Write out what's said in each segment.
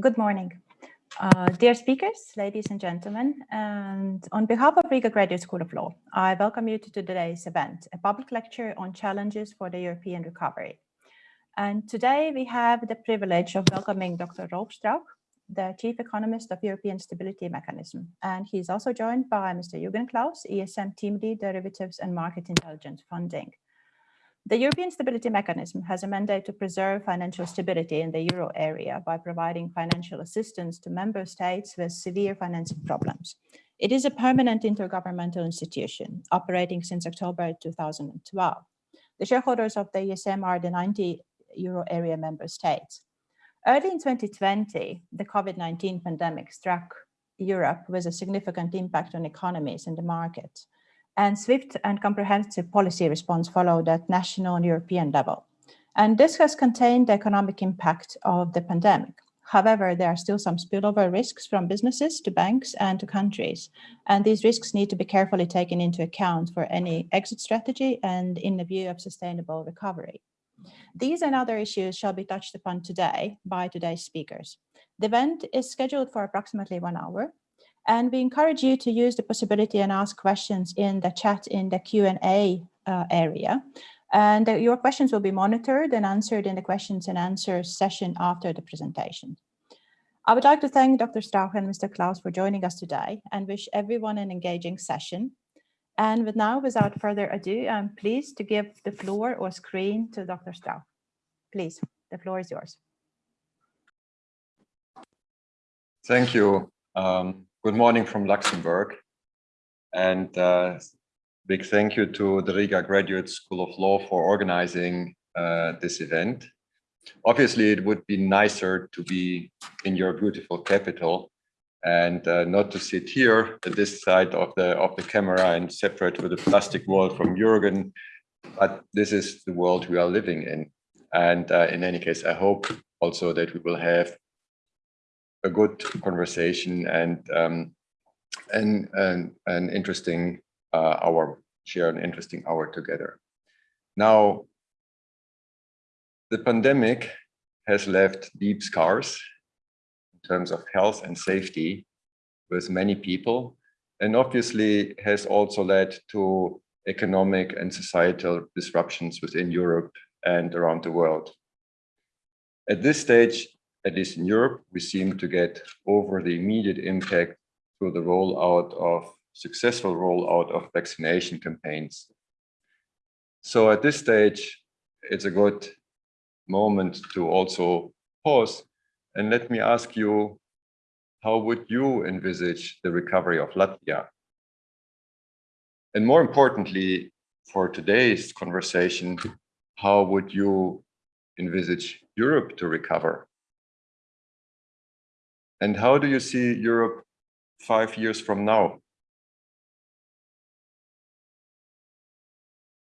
Good morning. Uh, dear speakers, ladies and gentlemen, and on behalf of Riga Graduate School of Law, I welcome you to today's event, a public lecture on challenges for the European recovery. And today we have the privilege of welcoming Dr. Rolf Strauch, the Chief Economist of European Stability Mechanism. And he's also joined by Mr. Jürgen Klaus, ESM Team Lead Derivatives and Market Intelligence Funding. The European Stability Mechanism has a mandate to preserve financial stability in the euro area by providing financial assistance to member states with severe financing problems. It is a permanent intergovernmental institution operating since October 2012. The shareholders of the ESM are the 90 euro area member states. Early in 2020, the COVID-19 pandemic struck Europe with a significant impact on economies and the market and swift and comprehensive policy response followed at national and European level. And this has contained the economic impact of the pandemic. However, there are still some spillover risks from businesses to banks and to countries. And these risks need to be carefully taken into account for any exit strategy and in the view of sustainable recovery. These and other issues shall be touched upon today by today's speakers. The event is scheduled for approximately one hour and we encourage you to use the possibility and ask questions in the chat in the Q&A uh, area. And your questions will be monitored and answered in the questions and answers session after the presentation. I would like to thank Dr. Strauch and Mr. Klaus for joining us today and wish everyone an engaging session. And with now, without further ado, I'm pleased to give the floor or screen to Dr. Strauch. Please, the floor is yours. Thank you. Um, Good morning from Luxembourg. And uh, big thank you to the Riga Graduate School of Law for organizing uh, this event. Obviously, it would be nicer to be in your beautiful capital and uh, not to sit here at this side of the of the camera and separate with the plastic wall from Jürgen. But this is the world we are living in. And uh, in any case, I hope also that we will have a good conversation and um, and, an interesting uh, hour, share an interesting hour together. Now, the pandemic has left deep scars in terms of health and safety with many people, and obviously has also led to economic and societal disruptions within Europe and around the world. At this stage, at least in Europe, we seem to get over the immediate impact through the rollout of successful rollout of vaccination campaigns. So at this stage, it's a good moment to also pause and let me ask you, how would you envisage the recovery of Latvia? And more importantly, for today's conversation, how would you envisage Europe to recover? And how do you see Europe five years from now?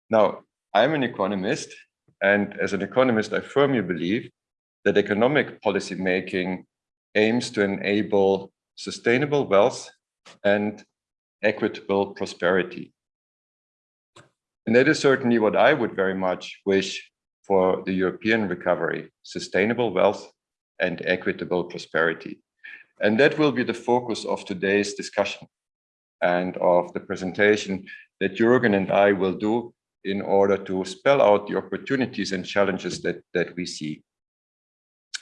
Now, I'm an economist, and as an economist, I firmly believe that economic policy making aims to enable sustainable wealth and equitable prosperity. And that is certainly what I would very much wish for the European recovery, sustainable wealth and equitable prosperity. And that will be the focus of today's discussion and of the presentation that Jürgen and I will do in order to spell out the opportunities and challenges that, that we see.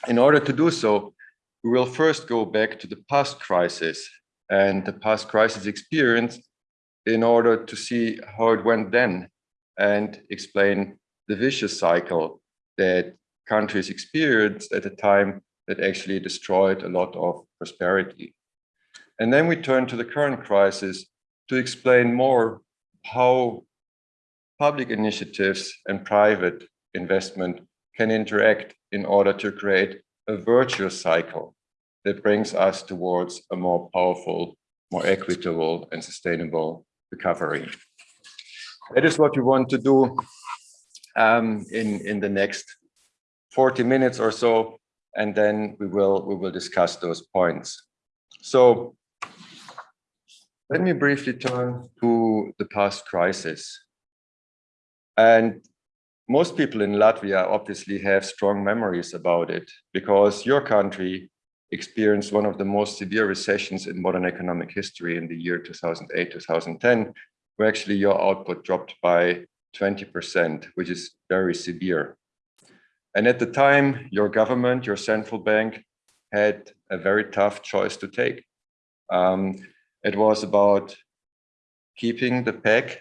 In order to do so, we will first go back to the past crisis and the past crisis experience in order to see how it went then and explain the vicious cycle that countries experienced at the time that actually destroyed a lot of prosperity. And then we turn to the current crisis to explain more how public initiatives and private investment can interact in order to create a virtuous cycle that brings us towards a more powerful, more equitable and sustainable recovery. That is what we want to do um, in, in the next 40 minutes or so and then we will we will discuss those points. So let me briefly turn to the past crisis. And most people in Latvia obviously have strong memories about it because your country experienced one of the most severe recessions in modern economic history in the year 2008, 2010, where actually your output dropped by 20%, which is very severe. And at the time, your government, your central bank had a very tough choice to take. Um, it was about keeping the peg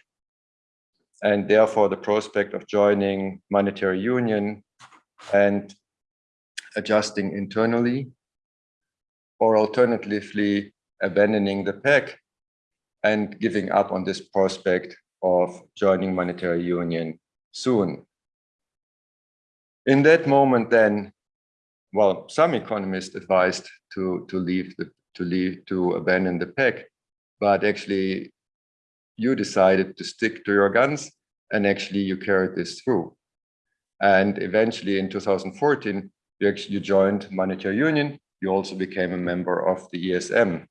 and therefore the prospect of joining monetary union and adjusting internally or alternatively abandoning the peg and giving up on this prospect of joining monetary union soon. In that moment then, well, some economists advised to, to leave the to leave to abandon the peg, but actually you decided to stick to your guns and actually you carried this through. And eventually in 2014, you actually joined Monetary Union. You also became a member of the ESM.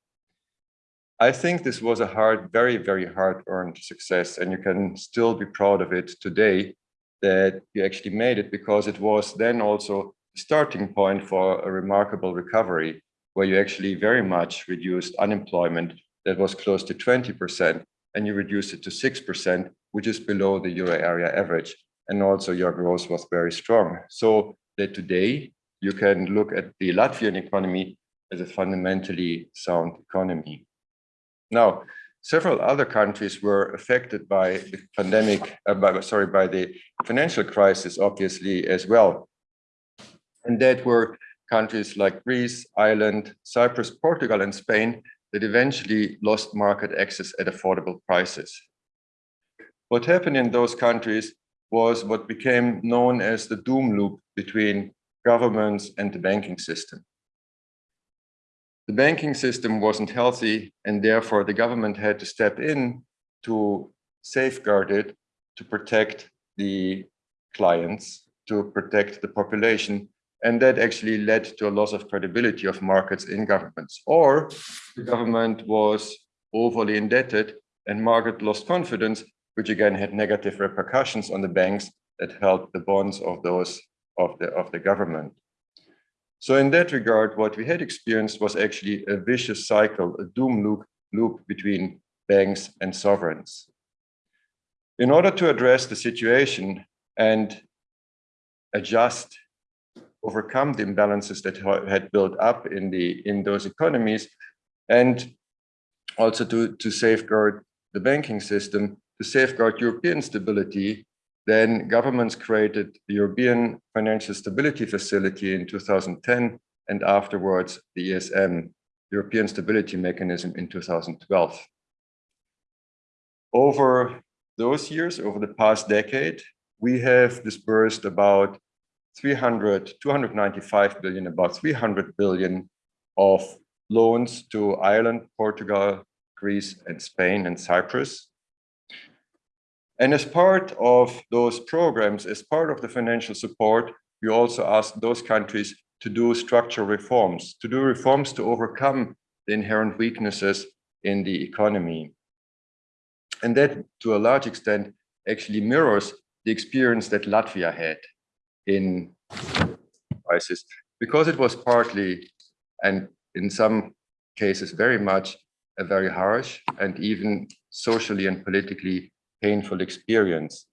I think this was a hard, very, very hard earned success, and you can still be proud of it today that you actually made it because it was then also the starting point for a remarkable recovery where you actually very much reduced unemployment that was close to 20% and you reduced it to 6%, which is below the euro area average. And also your growth was very strong. So that today you can look at the Latvian economy as a fundamentally sound economy. Now, several other countries were affected by the pandemic, uh, by, sorry, by the financial crisis, obviously, as well. And that were countries like Greece, Ireland, Cyprus, Portugal, and Spain that eventually lost market access at affordable prices. What happened in those countries was what became known as the doom loop between governments and the banking system. The banking system wasn't healthy and therefore the government had to step in to safeguard it, to protect the clients, to protect the population and that actually led to a loss of credibility of markets in governments. Or the government was overly indebted and market lost confidence, which again had negative repercussions on the banks that held the bonds of those of the, of the government. So in that regard, what we had experienced was actually a vicious cycle, a doom loop, loop between banks and sovereigns. In order to address the situation and adjust overcome the imbalances that had built up in the in those economies and also to to safeguard the banking system to safeguard european stability then governments created the european financial stability facility in 2010 and afterwards the esm european stability mechanism in 2012 over those years over the past decade we have disbursed about 300, 295 billion, about 300 billion of loans to Ireland, Portugal, Greece, and Spain and Cyprus. And as part of those programs, as part of the financial support, we also asked those countries to do structural reforms, to do reforms to overcome the inherent weaknesses in the economy. And that, to a large extent, actually mirrors the experience that Latvia had in crisis because it was partly and in some cases very much a very harsh and even socially and politically painful experience.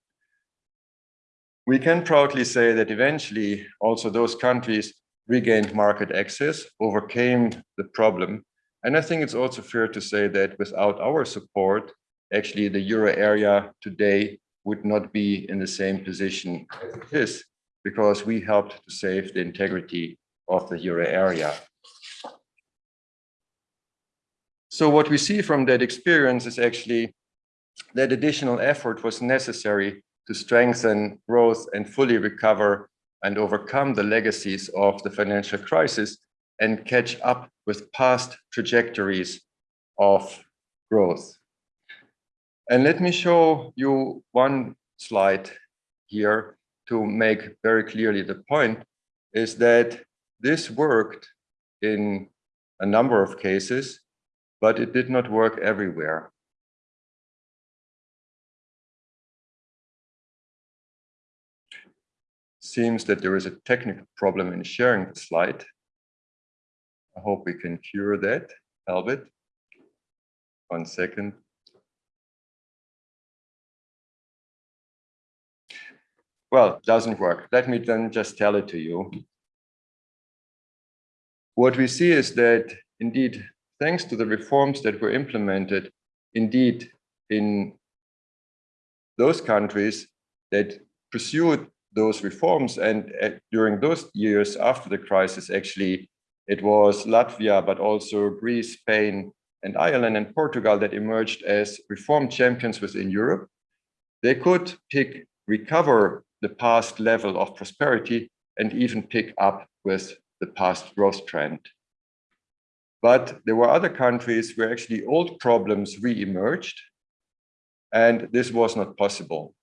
We can proudly say that eventually also those countries regained market access, overcame the problem. And I think it's also fair to say that without our support, actually the euro area today would not be in the same position as it is because we helped to save the integrity of the euro area. So what we see from that experience is actually that additional effort was necessary to strengthen growth and fully recover and overcome the legacies of the financial crisis and catch up with past trajectories of growth. And let me show you one slide here to make very clearly the point is that this worked in a number of cases, but it did not work everywhere. Seems that there is a technical problem in sharing the slide. I hope we can cure that. Albert. One second. Well, doesn't work. Let me then just tell it to you. What we see is that indeed, thanks to the reforms that were implemented, indeed, in those countries that pursued those reforms and uh, during those years after the crisis, actually, it was Latvia, but also Greece, Spain, and Ireland and Portugal that emerged as reform champions within Europe. They could pick, recover the past level of prosperity and even pick up with the past growth trend. But there were other countries where actually old problems re-emerged, and this was not possible.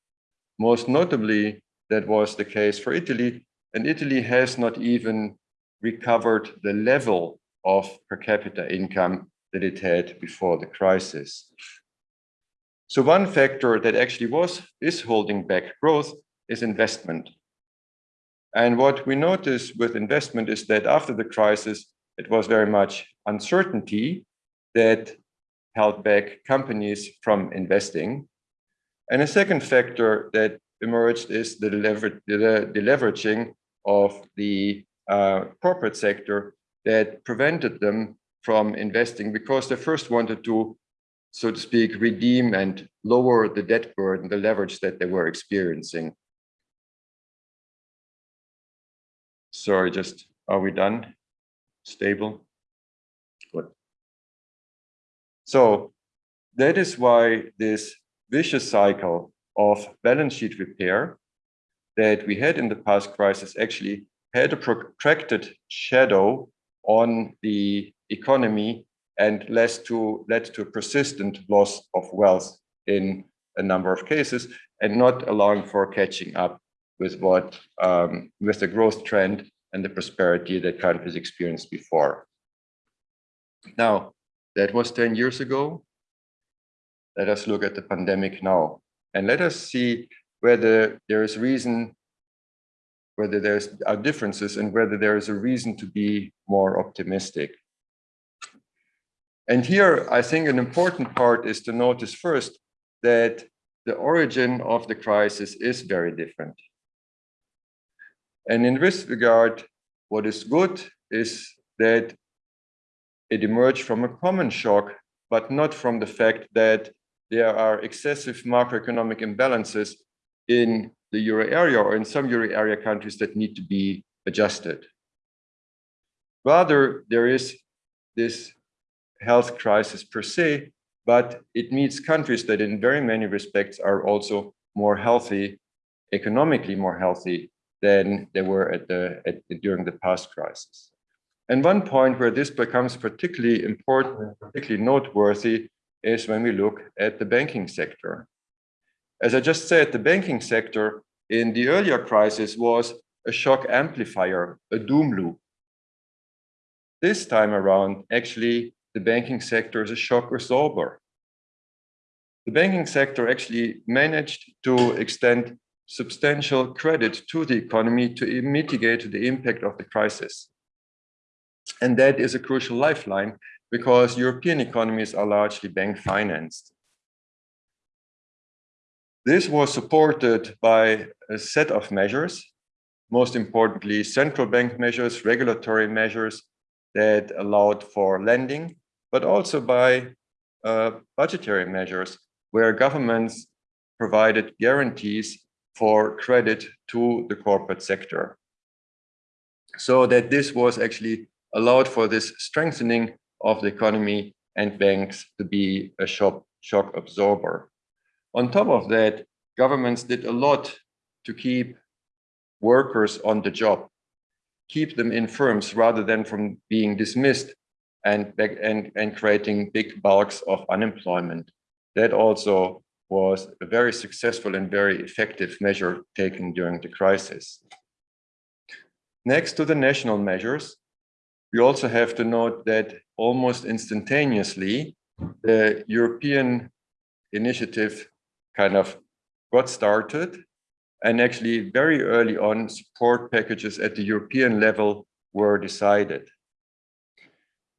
Most notably, that was the case for Italy, and Italy has not even recovered the level of per capita income that it had before the crisis. So one factor that actually was is holding back growth is investment. And what we notice with investment is that after the crisis, it was very much uncertainty that held back companies from investing. And a second factor that emerged is the, lever the, leveraging of the uh, corporate sector that prevented them from investing because they first wanted to, so to speak, redeem and lower the debt burden, the leverage that they were experiencing. Sorry, just, are we done? Stable? Good. So that is why this vicious cycle of balance sheet repair that we had in the past crisis actually had a protracted shadow on the economy and led to, led to a persistent loss of wealth in a number of cases and not allowing for catching up with what um, with the growth trend and the prosperity that countries experienced before. Now, that was 10 years ago. Let us look at the pandemic now. And let us see whether there is reason, whether there are differences and whether there is a reason to be more optimistic. And here, I think an important part is to notice first that the origin of the crisis is very different. And in this regard, what is good is that it emerged from a common shock, but not from the fact that there are excessive macroeconomic imbalances in the euro area or in some euro area countries that need to be adjusted. Rather, there is this health crisis per se, but it meets countries that in very many respects are also more healthy, economically more healthy than they were at the, at, during the past crisis. And one point where this becomes particularly important, particularly noteworthy, is when we look at the banking sector. As I just said, the banking sector in the earlier crisis was a shock amplifier, a doom loop. This time around, actually, the banking sector is a shock absorber. The banking sector actually managed to extend substantial credit to the economy to mitigate the impact of the crisis. And that is a crucial lifeline because European economies are largely bank financed. This was supported by a set of measures, most importantly, central bank measures, regulatory measures that allowed for lending, but also by uh, budgetary measures where governments provided guarantees for credit to the corporate sector. So that this was actually allowed for this strengthening of the economy and banks to be a shock, shock absorber. On top of that, governments did a lot to keep workers on the job, keep them in firms rather than from being dismissed and, and, and creating big bulks of unemployment. That also was a very successful and very effective measure taken during the crisis. Next to the national measures, we also have to note that almost instantaneously, the European initiative kind of got started and actually very early on support packages at the European level were decided.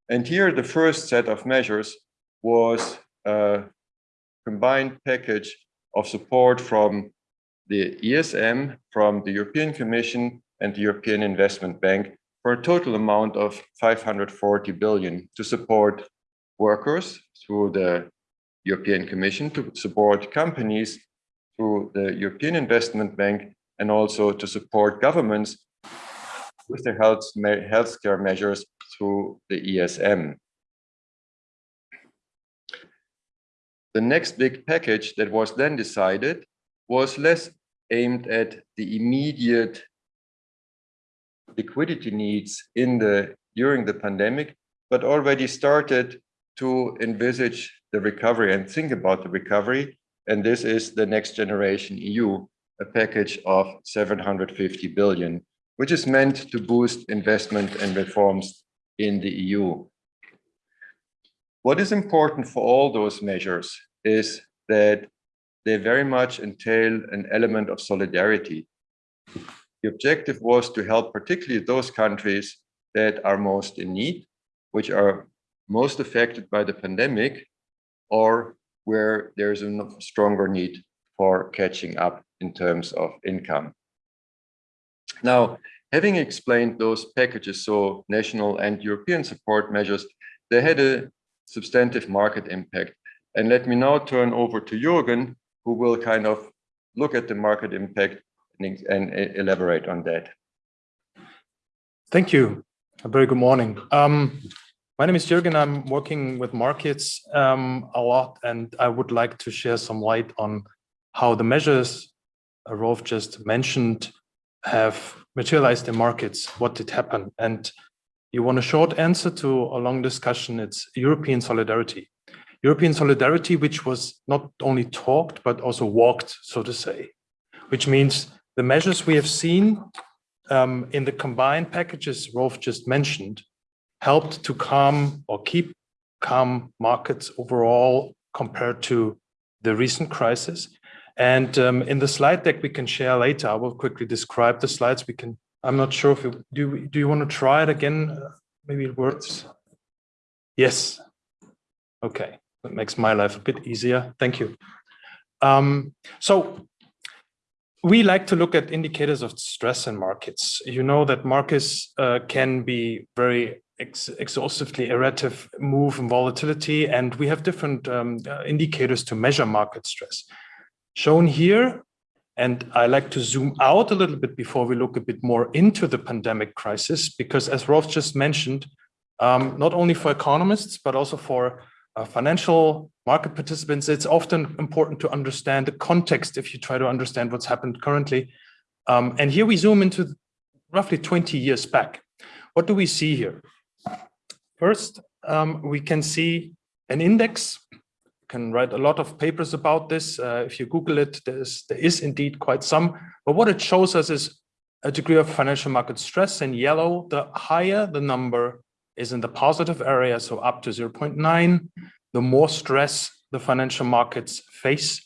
And here the first set of measures was a combined package of support from the ESM, from the European Commission and the European Investment Bank for a total amount of 540 billion to support workers through the European Commission, to support companies through the European Investment Bank, and also to support governments with their health healthcare measures through the ESM. The next big package that was then decided was less aimed at the immediate liquidity needs in the during the pandemic, but already started to envisage the recovery and think about the recovery. And this is the next generation EU, a package of 750 billion, which is meant to boost investment and reforms in the EU. What is important for all those measures is that they very much entail an element of solidarity. The objective was to help particularly those countries that are most in need, which are most affected by the pandemic, or where there's a stronger need for catching up in terms of income. Now, having explained those packages, so national and European support measures, they had a substantive market impact. And let me now turn over to Jürgen, who will kind of look at the market impact and, elaborate on that. Thank you. A very good morning. Um, my name is Jürgen. I'm working with markets um, a lot, and I would like to share some light on how the measures Rolf just mentioned have materialized in markets, what did happen. And you want a short answer to a long discussion, it's European solidarity. European solidarity, which was not only talked, but also walked, so to say, which means the measures we have seen um, in the combined packages Rolf just mentioned helped to calm or keep calm markets overall compared to the recent crisis. And um, in the slide deck we can share later, I will quickly describe the slides. We can, I'm not sure if you, do, do you want to try it again? Uh, maybe it works. Yes. Okay, that makes my life a bit easier. Thank you. Um, so we like to look at indicators of stress in markets. You know that markets uh, can be very ex exhaustively errative move and volatility, and we have different um, uh, indicators to measure market stress. Shown here, and I like to zoom out a little bit before we look a bit more into the pandemic crisis, because as Rolf just mentioned, um, not only for economists, but also for financial market participants, it's often important to understand the context if you try to understand what's happened currently. Um, and here we zoom into roughly 20 years back. What do we see here? First, um, we can see an index. You can write a lot of papers about this. Uh, if you Google it, there's, there is indeed quite some. But what it shows us is a degree of financial market stress in yellow. The higher the number is in the positive area, so up to 0.9, the more stress the financial markets face.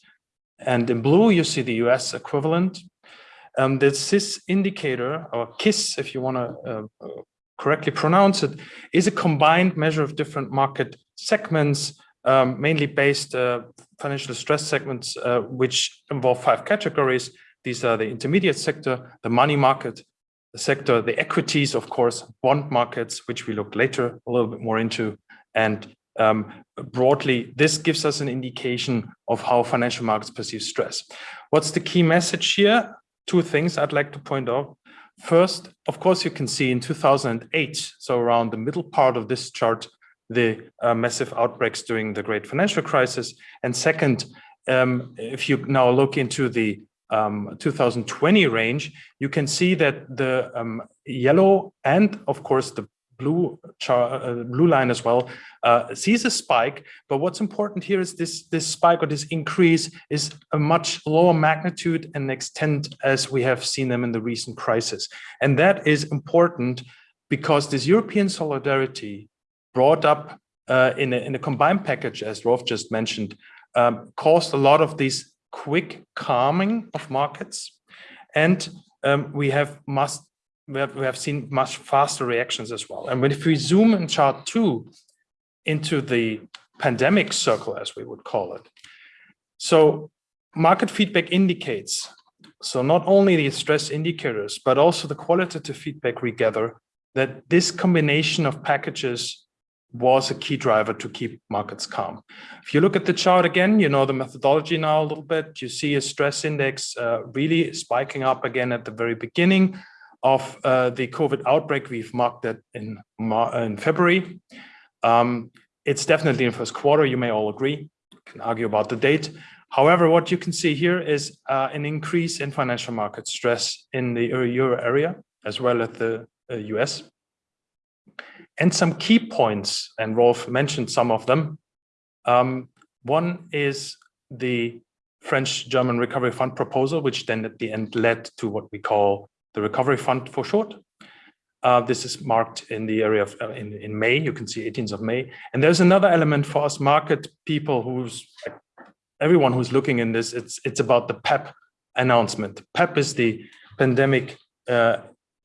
And in blue, you see the US equivalent. Um, the CIS indicator, or KISS, if you want to uh, correctly pronounce it, is a combined measure of different market segments, um, mainly based uh, financial stress segments, uh, which involve five categories. These are the intermediate sector, the money market, sector, the equities, of course, bond markets, which we look later a little bit more into. And um, broadly, this gives us an indication of how financial markets perceive stress. What's the key message here? Two things I'd like to point out. First, of course, you can see in 2008, so around the middle part of this chart, the uh, massive outbreaks during the great financial crisis. And second, um, if you now look into the um, 2020 range, you can see that the um, yellow and of course the blue uh, blue line as well, uh, sees a spike. But what's important here is this, this spike or this increase is a much lower magnitude and extent as we have seen them in the recent crisis. And that is important because this European solidarity brought up uh, in, a, in a combined package, as Rolf just mentioned, um, caused a lot of these quick calming of markets. And um, we have must we have, we have seen much faster reactions as well. And when if we zoom in chart two into the pandemic circle, as we would call it. So market feedback indicates, so not only the stress indicators, but also the qualitative feedback we gather that this combination of packages was a key driver to keep markets calm. If you look at the chart again, you know the methodology now a little bit, you see a stress index uh, really spiking up again at the very beginning of uh, the COVID outbreak. We've marked that in, in February. Um, it's definitely in first quarter, you may all agree, you can argue about the date. However, what you can see here is uh, an increase in financial market stress in the euro area, as well as the US. And some key points, and Rolf mentioned some of them. Um, one is the French-German Recovery Fund proposal, which then at the end led to what we call the Recovery Fund for short. Uh, this is marked in the area of uh, in, in May, you can see 18th of May. And there's another element for us market people who's everyone who's looking in this, it's it's about the PEPP announcement. PEPP is the pandemic uh,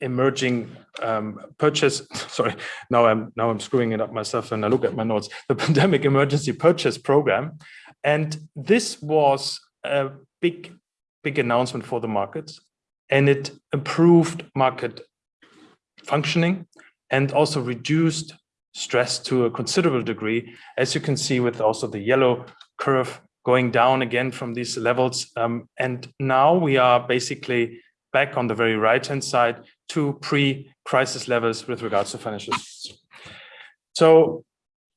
emerging um, purchase. Sorry, now I'm now I'm screwing it up myself and I look at my notes. The pandemic emergency purchase program, and this was a big big announcement for the markets, and it improved market functioning and also reduced stress to a considerable degree, as you can see with also the yellow curve going down again from these levels. Um, and now we are basically back on the very right-hand side to pre-crisis levels with regards to financial. So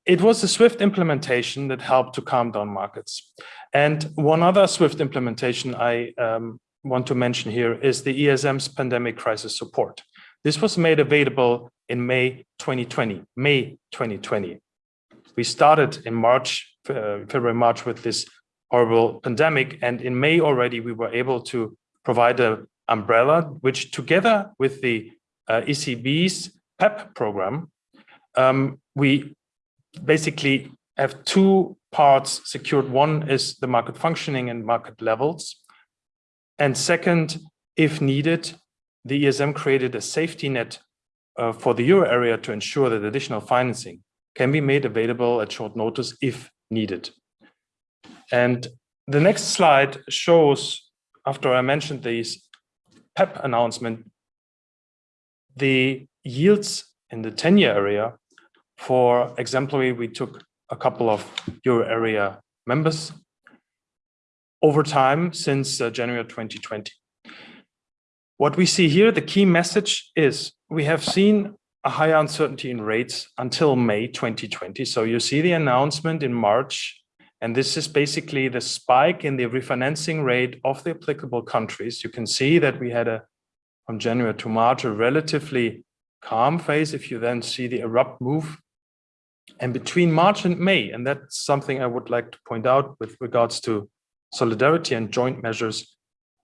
it was a swift implementation that helped to calm down markets. And one other swift implementation I um, want to mention here is the ESM's pandemic crisis support. This was made available in May 2020, May 2020. We started in March, uh, February, March with this horrible pandemic. And in May already, we were able to provide a umbrella, which together with the uh, ECB's PEPP program, um, we basically have two parts secured. One is the market functioning and market levels. And second, if needed, the ESM created a safety net uh, for the euro area to ensure that additional financing can be made available at short notice if needed. And the next slide shows, after I mentioned these PEPP announcement, the yields in the 10-year area. For exemplary, we took a couple of euro area members over time since uh, January 2020. What we see here, the key message is we have seen a higher uncertainty in rates until May 2020. So you see the announcement in March and this is basically the spike in the refinancing rate of the applicable countries. You can see that we had a, from January to March, a relatively calm phase. If you then see the abrupt move and between March and May, and that's something I would like to point out with regards to solidarity and joint measures,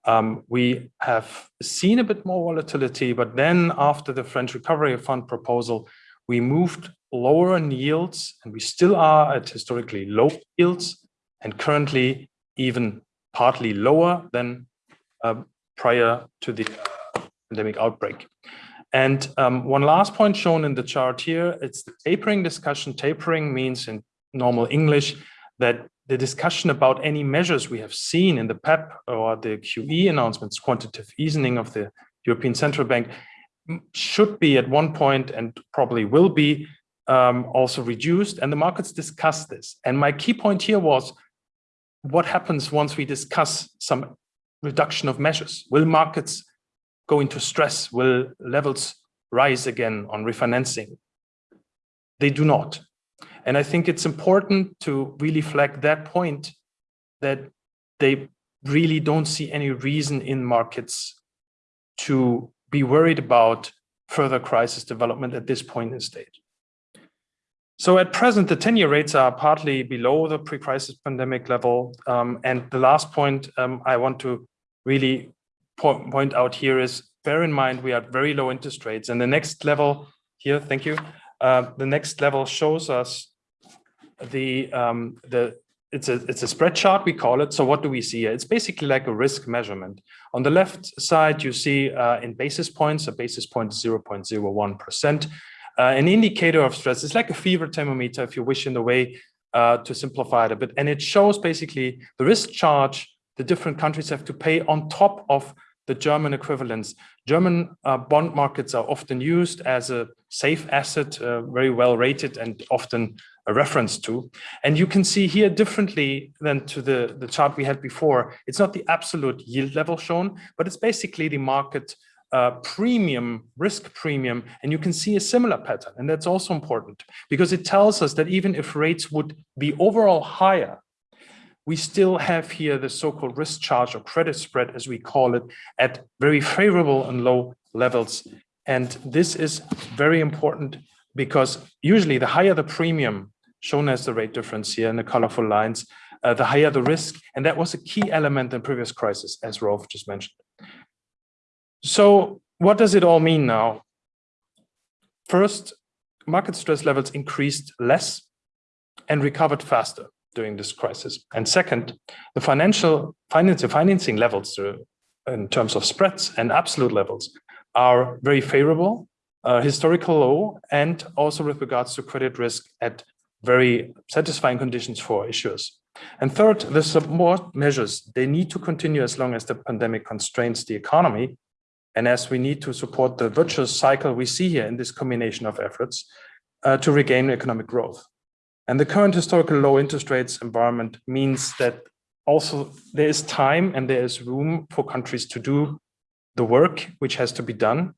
um, we have seen a bit more volatility, but then after the French Recovery Fund proposal, we moved lower in yields and we still are at historically low yields and currently even partly lower than uh, prior to the uh, pandemic outbreak. And um, one last point shown in the chart here, it's the tapering discussion. Tapering means in normal English that the discussion about any measures we have seen in the PEPP or the QE announcements, quantitative easing of the European Central Bank, should be at one point and probably will be um, also reduced and the markets discuss this. And my key point here was what happens once we discuss some reduction of measures? Will markets go into stress? Will levels rise again on refinancing? They do not. And I think it's important to really flag that point that they really don't see any reason in markets to be worried about further crisis development at this point in stage. So at present, the 10-year rates are partly below the pre-crisis pandemic level. Um, and the last point um, I want to really po point out here is bear in mind we are at very low interest rates. And the next level here, thank you. Uh, the next level shows us the um, the it's a it's a spread chart we call it. So what do we see here? It's basically like a risk measurement. On the left side, you see uh, in basis points, a basis point is 0.01 percent. Uh, an indicator of stress is like a fever thermometer, if you wish, in a way uh, to simplify it a bit. And it shows basically the risk charge the different countries have to pay on top of the German equivalents. German uh, bond markets are often used as a safe asset, uh, very well rated and often a reference to. And you can see here differently than to the, the chart we had before. It's not the absolute yield level shown, but it's basically the market uh, premium, risk premium, and you can see a similar pattern. And that's also important because it tells us that even if rates would be overall higher, we still have here the so-called risk charge or credit spread, as we call it, at very favorable and low levels. And this is very important because usually the higher the premium shown as the rate difference here in the colorful lines, uh, the higher the risk. And that was a key element in previous crisis, as Rolf just mentioned. So what does it all mean now? First, market stress levels increased less and recovered faster during this crisis. And second, the financial financing levels uh, in terms of spreads and absolute levels are very favorable, uh, historical low, and also with regards to credit risk at very satisfying conditions for issuers. And third, the support measures, they need to continue as long as the pandemic constrains the economy and as we need to support the virtuous cycle we see here in this combination of efforts uh, to regain economic growth. And the current historical low interest rates environment means that also there is time and there is room for countries to do the work which has to be done.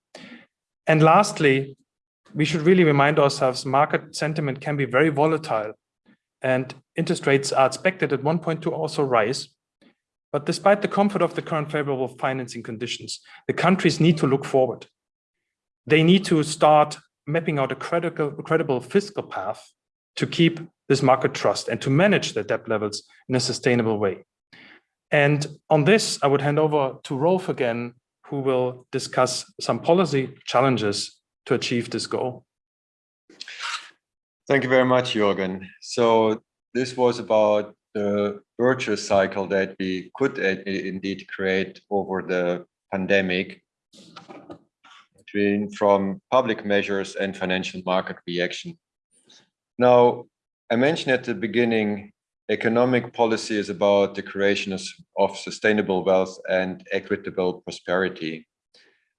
And lastly, we should really remind ourselves market sentiment can be very volatile and interest rates are expected at one point to also rise. But despite the comfort of the current favorable financing conditions, the countries need to look forward. They need to start mapping out a credible, credible fiscal path to keep this market trust and to manage the debt levels in a sustainable way. And on this, I would hand over to Rolf again, who will discuss some policy challenges to achieve this goal. Thank you very much, Jürgen. So this was about the virtuous cycle that we could indeed create over the pandemic between from public measures and financial market reaction. Now, I mentioned at the beginning, economic policy is about the creation of sustainable wealth and equitable prosperity.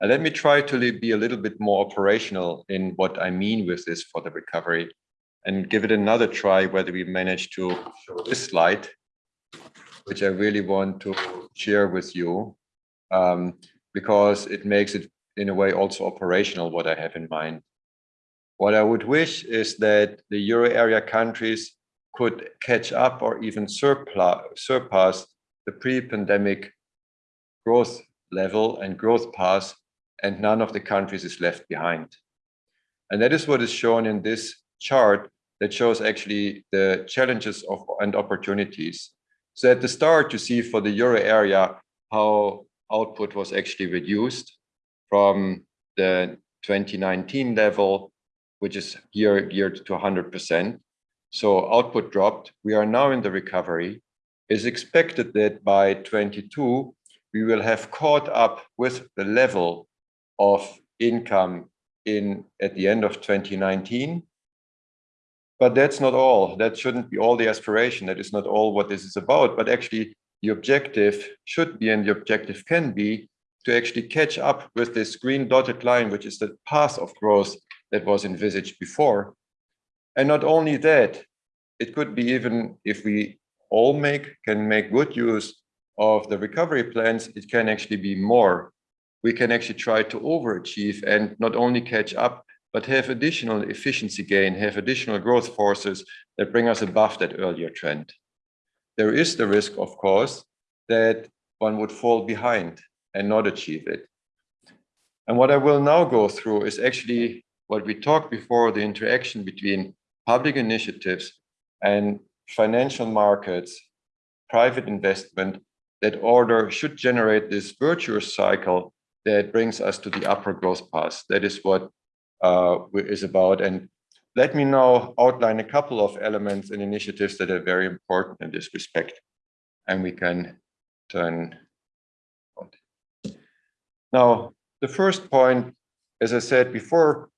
And let me try to be a little bit more operational in what I mean with this for the recovery and give it another try whether we manage to show this slide, which I really want to share with you um, because it makes it in a way also operational what I have in mind. What I would wish is that the euro area countries could catch up or even surpass the pre-pandemic growth level and growth path, and none of the countries is left behind. And that is what is shown in this chart that shows actually the challenges of and opportunities. So at the start, you see for the euro area how output was actually reduced from the 2019 level which is geared, geared to 100%. So output dropped. We are now in the recovery. It's expected that by 22, we will have caught up with the level of income in at the end of 2019. But that's not all. That shouldn't be all the aspiration. That is not all what this is about. But actually, the objective should be and the objective can be to actually catch up with this green dotted line, which is the path of growth that was envisaged before. And not only that, it could be even if we all make can make good use of the recovery plans, it can actually be more. We can actually try to overachieve and not only catch up, but have additional efficiency gain, have additional growth forces that bring us above that earlier trend. There is the risk, of course, that one would fall behind and not achieve it. And what I will now go through is actually what we talked before, the interaction between public initiatives and financial markets, private investment, that order should generate this virtuous cycle that brings us to the upper growth path. That is what uh, is about. And let me now outline a couple of elements and initiatives that are very important in this respect. And we can turn. Now, the first point, as I said before,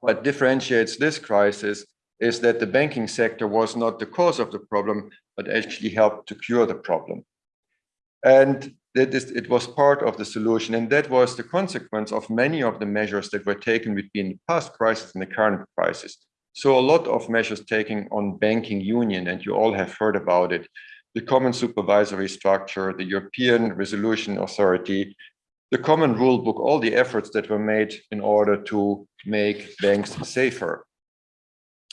what differentiates this crisis is that the banking sector was not the cause of the problem, but actually helped to cure the problem. And that is, it was part of the solution. And that was the consequence of many of the measures that were taken between the past crisis and the current crisis. So a lot of measures taken on banking union, and you all have heard about it, the common supervisory structure, the European Resolution Authority, the common rule book, all the efforts that were made in order to make banks safer.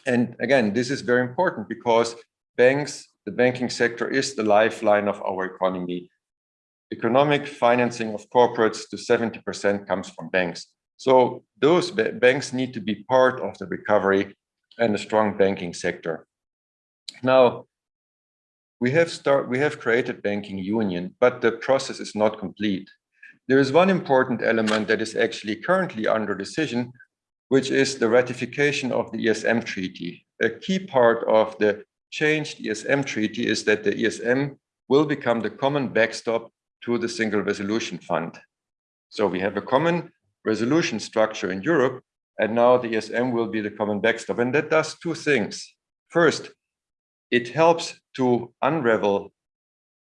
And again, this is very important because banks, the banking sector is the lifeline of our economy. Economic financing of corporates to 70% comes from banks. So those banks need to be part of the recovery and a strong banking sector. Now, we have start we have created banking union, but the process is not complete. There is one important element that is actually currently under decision, which is the ratification of the ESM treaty. A key part of the changed ESM treaty is that the ESM will become the common backstop to the single resolution fund. So we have a common resolution structure in Europe, and now the ESM will be the common backstop. And that does two things. First, it helps to unravel,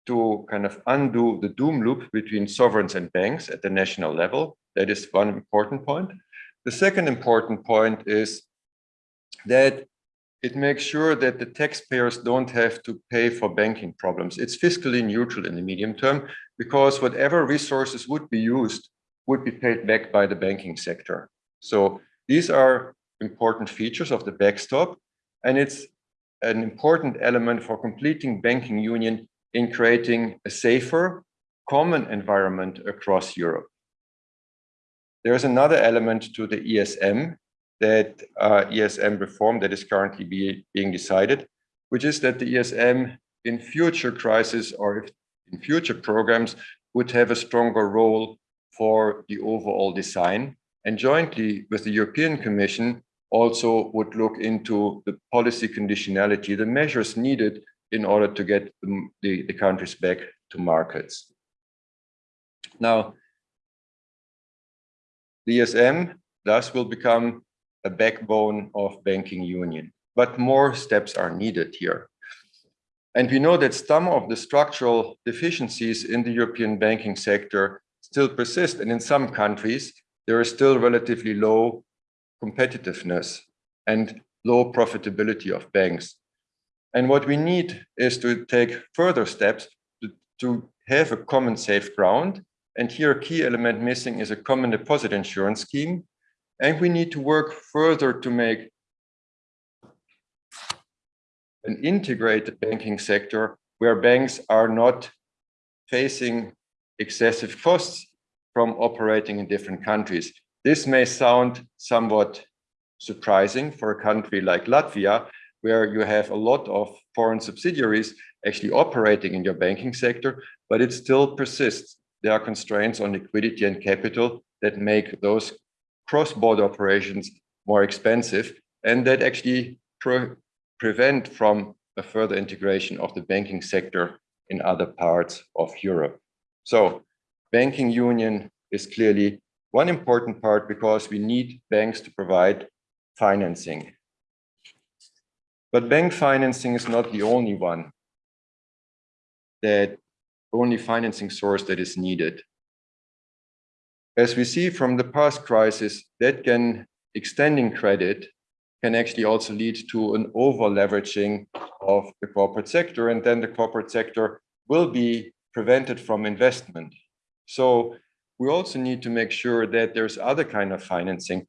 to kind of undo the doom loop between sovereigns and banks at the national level. That is one important point. The second important point is that it makes sure that the taxpayers don't have to pay for banking problems. It's fiscally neutral in the medium term because whatever resources would be used would be paid back by the banking sector. So these are important features of the backstop, and it's an important element for completing banking union in creating a safer, common environment across Europe. There's another element to the ESM that uh, ESM reform that is currently be, being decided, which is that the ESM in future crisis or in future programs would have a stronger role for the overall design and jointly with the European Commission also would look into the policy conditionality, the measures needed in order to get the, the, the countries back to markets. Now, the ESM thus will become a backbone of banking union, but more steps are needed here. And we know that some of the structural deficiencies in the European banking sector still persist. And in some countries, there is still relatively low competitiveness and low profitability of banks. And what we need is to take further steps to, to have a common safe ground. And here a key element missing is a common deposit insurance scheme. And we need to work further to make an integrated banking sector where banks are not facing excessive costs from operating in different countries. This may sound somewhat surprising for a country like Latvia, where you have a lot of foreign subsidiaries actually operating in your banking sector, but it still persists. There are constraints on liquidity and capital that make those cross-border operations more expensive and that actually pre prevent from a further integration of the banking sector in other parts of Europe. So banking union is clearly one important part because we need banks to provide financing. But bank financing is not the only one that only financing source that is needed. As we see from the past crisis, that can extending credit can actually also lead to an over leveraging of the corporate sector, and then the corporate sector will be prevented from investment. So we also need to make sure that there's other kind of financing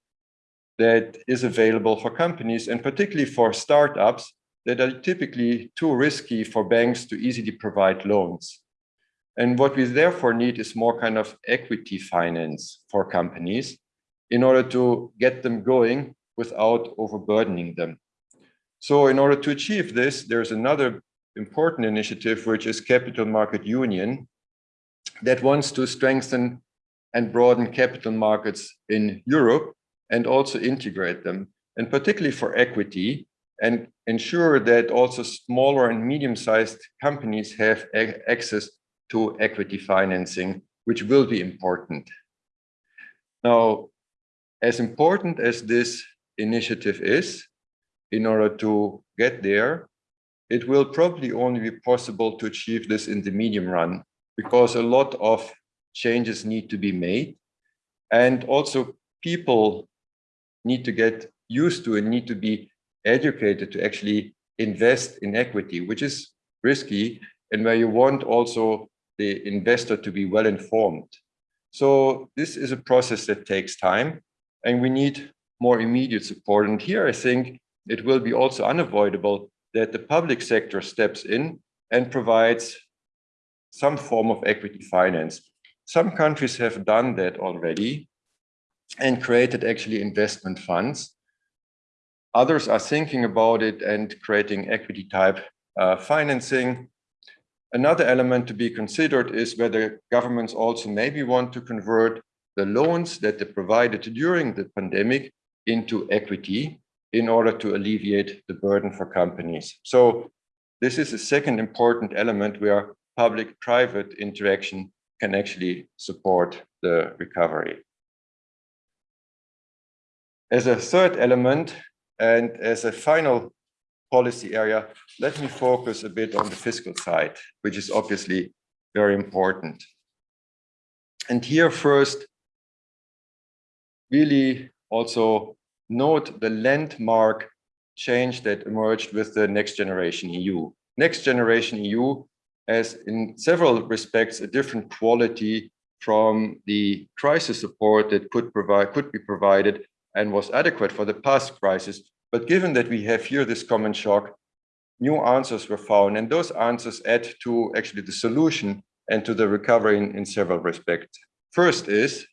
that is available for companies and particularly for startups that are typically too risky for banks to easily provide loans. And what we therefore need is more kind of equity finance for companies in order to get them going without overburdening them. So in order to achieve this, there's another important initiative, which is Capital Market Union, that wants to strengthen and broaden capital markets in Europe and also integrate them. and particularly for equity, and ensure that also smaller and medium-sized companies have access to equity financing, which will be important. Now, as important as this initiative is, in order to get there, it will probably only be possible to achieve this in the medium run because a lot of changes need to be made. And also people need to get used to and need to be educated to actually invest in equity, which is risky and where you want also the investor to be well informed. So this is a process that takes time and we need more immediate support. And here I think it will be also unavoidable that the public sector steps in and provides some form of equity finance. Some countries have done that already and created actually investment funds. Others are thinking about it and creating equity type uh, financing. Another element to be considered is whether governments also maybe want to convert the loans that they provided during the pandemic into equity in order to alleviate the burden for companies. So this is a second important element where public-private interaction can actually support the recovery. As a third element and as a final policy area, let me focus a bit on the fiscal side, which is obviously very important. And here first, really also note the landmark change that emerged with the Next Generation EU. Next Generation EU has in several respects a different quality from the crisis support that could provide could be provided and was adequate for the past crisis. But given that we have here this common shock, new answers were found and those answers add to actually the solution and to the recovery in, in several respects. First is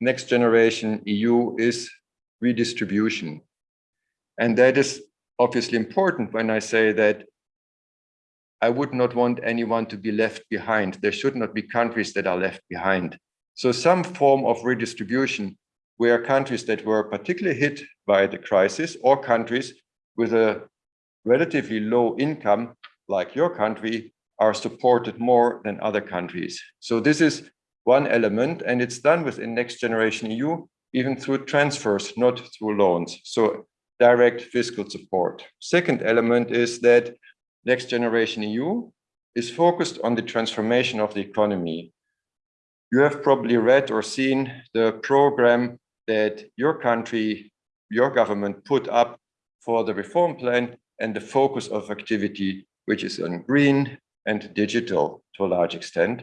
next generation EU is redistribution. And that is obviously important when I say that I would not want anyone to be left behind. There should not be countries that are left behind. So some form of redistribution where countries that were particularly hit by the crisis or countries with a relatively low income like your country are supported more than other countries. So this is one element and it's done within Next Generation EU even through transfers, not through loans. So direct fiscal support. Second element is that Next Generation EU is focused on the transformation of the economy. You have probably read or seen the program that your country, your government put up for the reform plan and the focus of activity, which is on green and digital to a large extent.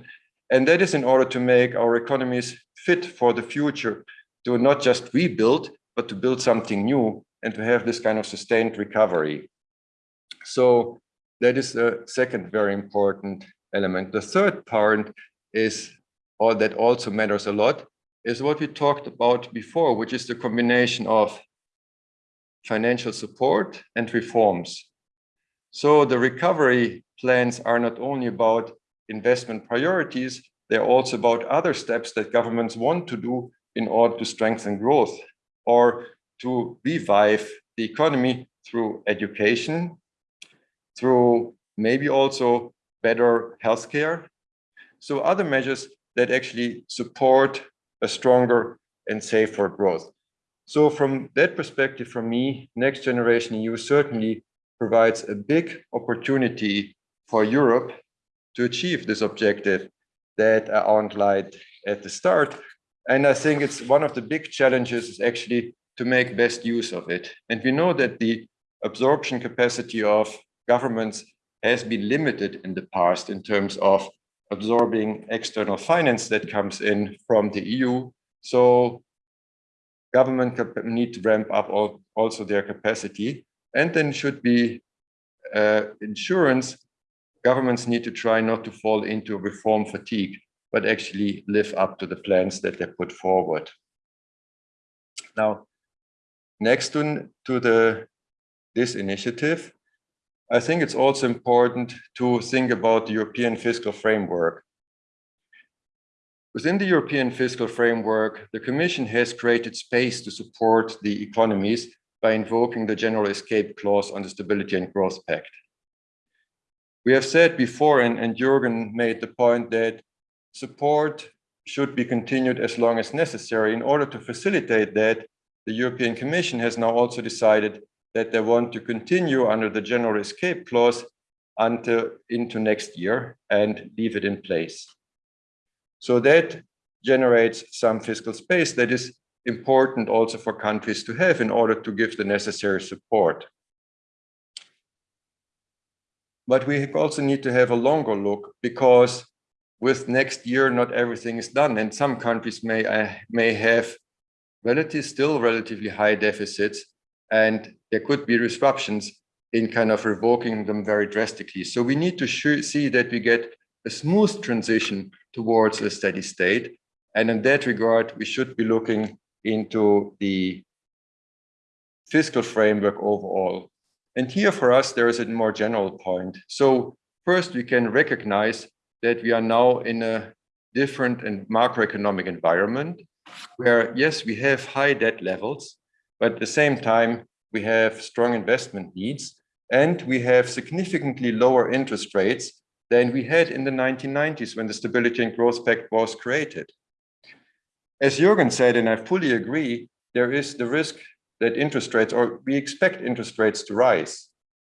And that is in order to make our economies fit for the future to not just rebuild, but to build something new and to have this kind of sustained recovery. So that is the second very important element. The third part is, or that also matters a lot, is what we talked about before, which is the combination of financial support and reforms. So the recovery plans are not only about investment priorities, they're also about other steps that governments want to do in order to strengthen growth or to revive the economy through education, through maybe also better healthcare. So other measures that actually support a stronger and safer growth. So from that perspective, for me, Next Generation EU certainly provides a big opportunity for Europe to achieve this objective that I outlined at the start, and I think it's one of the big challenges is actually to make best use of it. And we know that the absorption capacity of governments has been limited in the past in terms of absorbing external finance that comes in from the EU. So government need to ramp up also their capacity. And then should be uh, insurance, governments need to try not to fall into reform fatigue but actually live up to the plans that they put forward. Now, next to, to the this initiative, I think it's also important to think about the European fiscal framework. Within the European fiscal framework, the Commission has created space to support the economies by invoking the general escape clause on the Stability and Growth Pact. We have said before, and, and Jürgen made the point that support should be continued as long as necessary. In order to facilitate that, the European Commission has now also decided that they want to continue under the general escape clause until into next year and leave it in place. So that generates some fiscal space that is important also for countries to have in order to give the necessary support. But we also need to have a longer look because with next year, not everything is done. And some countries may, uh, may have relative, still relatively high deficits, and there could be disruptions in kind of revoking them very drastically. So we need to see that we get a smooth transition towards a steady state. And in that regard, we should be looking into the fiscal framework overall. And here for us, there is a more general point. So first, we can recognize that we are now in a different and macroeconomic environment where, yes, we have high debt levels, but at the same time, we have strong investment needs and we have significantly lower interest rates than we had in the 1990s when the Stability and Growth Pact was created. As Jürgen said, and I fully agree, there is the risk that interest rates, or we expect interest rates to rise.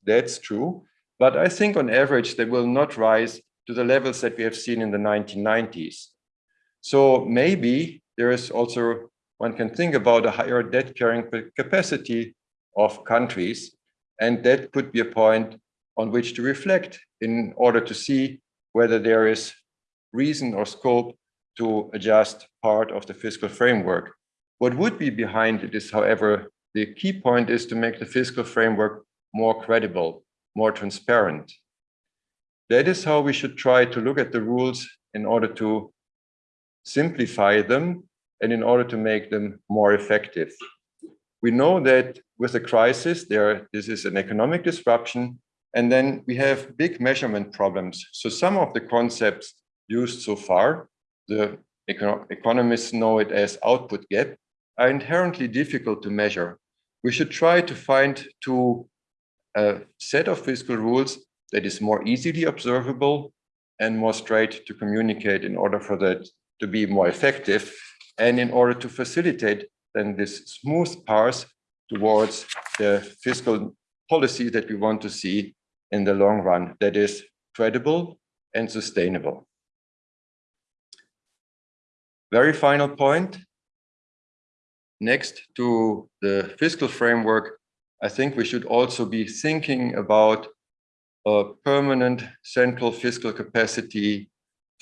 That's true. But I think on average, they will not rise to the levels that we have seen in the 1990s. So maybe there is also, one can think about a higher debt carrying capacity of countries and that could be a point on which to reflect in order to see whether there is reason or scope to adjust part of the fiscal framework. What would be behind it is, however, the key point is to make the fiscal framework more credible, more transparent. That is how we should try to look at the rules in order to simplify them and in order to make them more effective. We know that with the crisis, there this is an economic disruption, and then we have big measurement problems. So some of the concepts used so far, the econo economists know it as output gap, are inherently difficult to measure. We should try to find to a uh, set of fiscal rules that is more easily observable and more straight to communicate in order for that to be more effective and in order to facilitate then this smooth path towards the fiscal policy that we want to see in the long run that is credible and sustainable. Very final point. Next to the fiscal framework, I think we should also be thinking about a permanent central fiscal capacity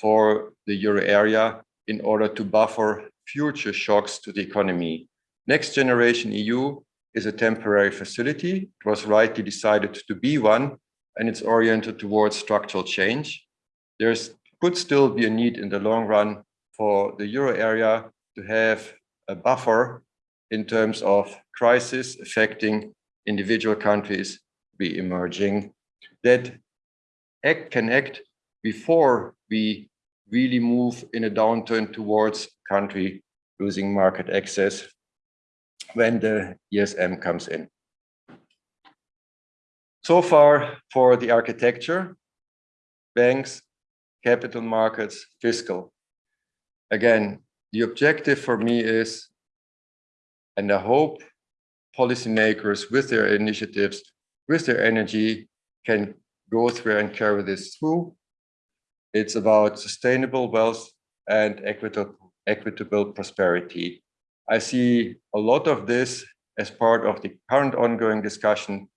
for the euro area in order to buffer future shocks to the economy. Next Generation EU is a temporary facility. It was rightly decided to be one, and it's oriented towards structural change. There could still be a need in the long run for the euro area to have a buffer in terms of crisis affecting individual countries be emerging that act can act before we really move in a downturn towards country losing market access when the ESM comes in. So far for the architecture, banks, capital markets, fiscal. Again, the objective for me is, and I hope policymakers with their initiatives, with their energy, can go through and carry this through. It's about sustainable wealth and equitable, equitable prosperity. I see a lot of this as part of the current ongoing discussion.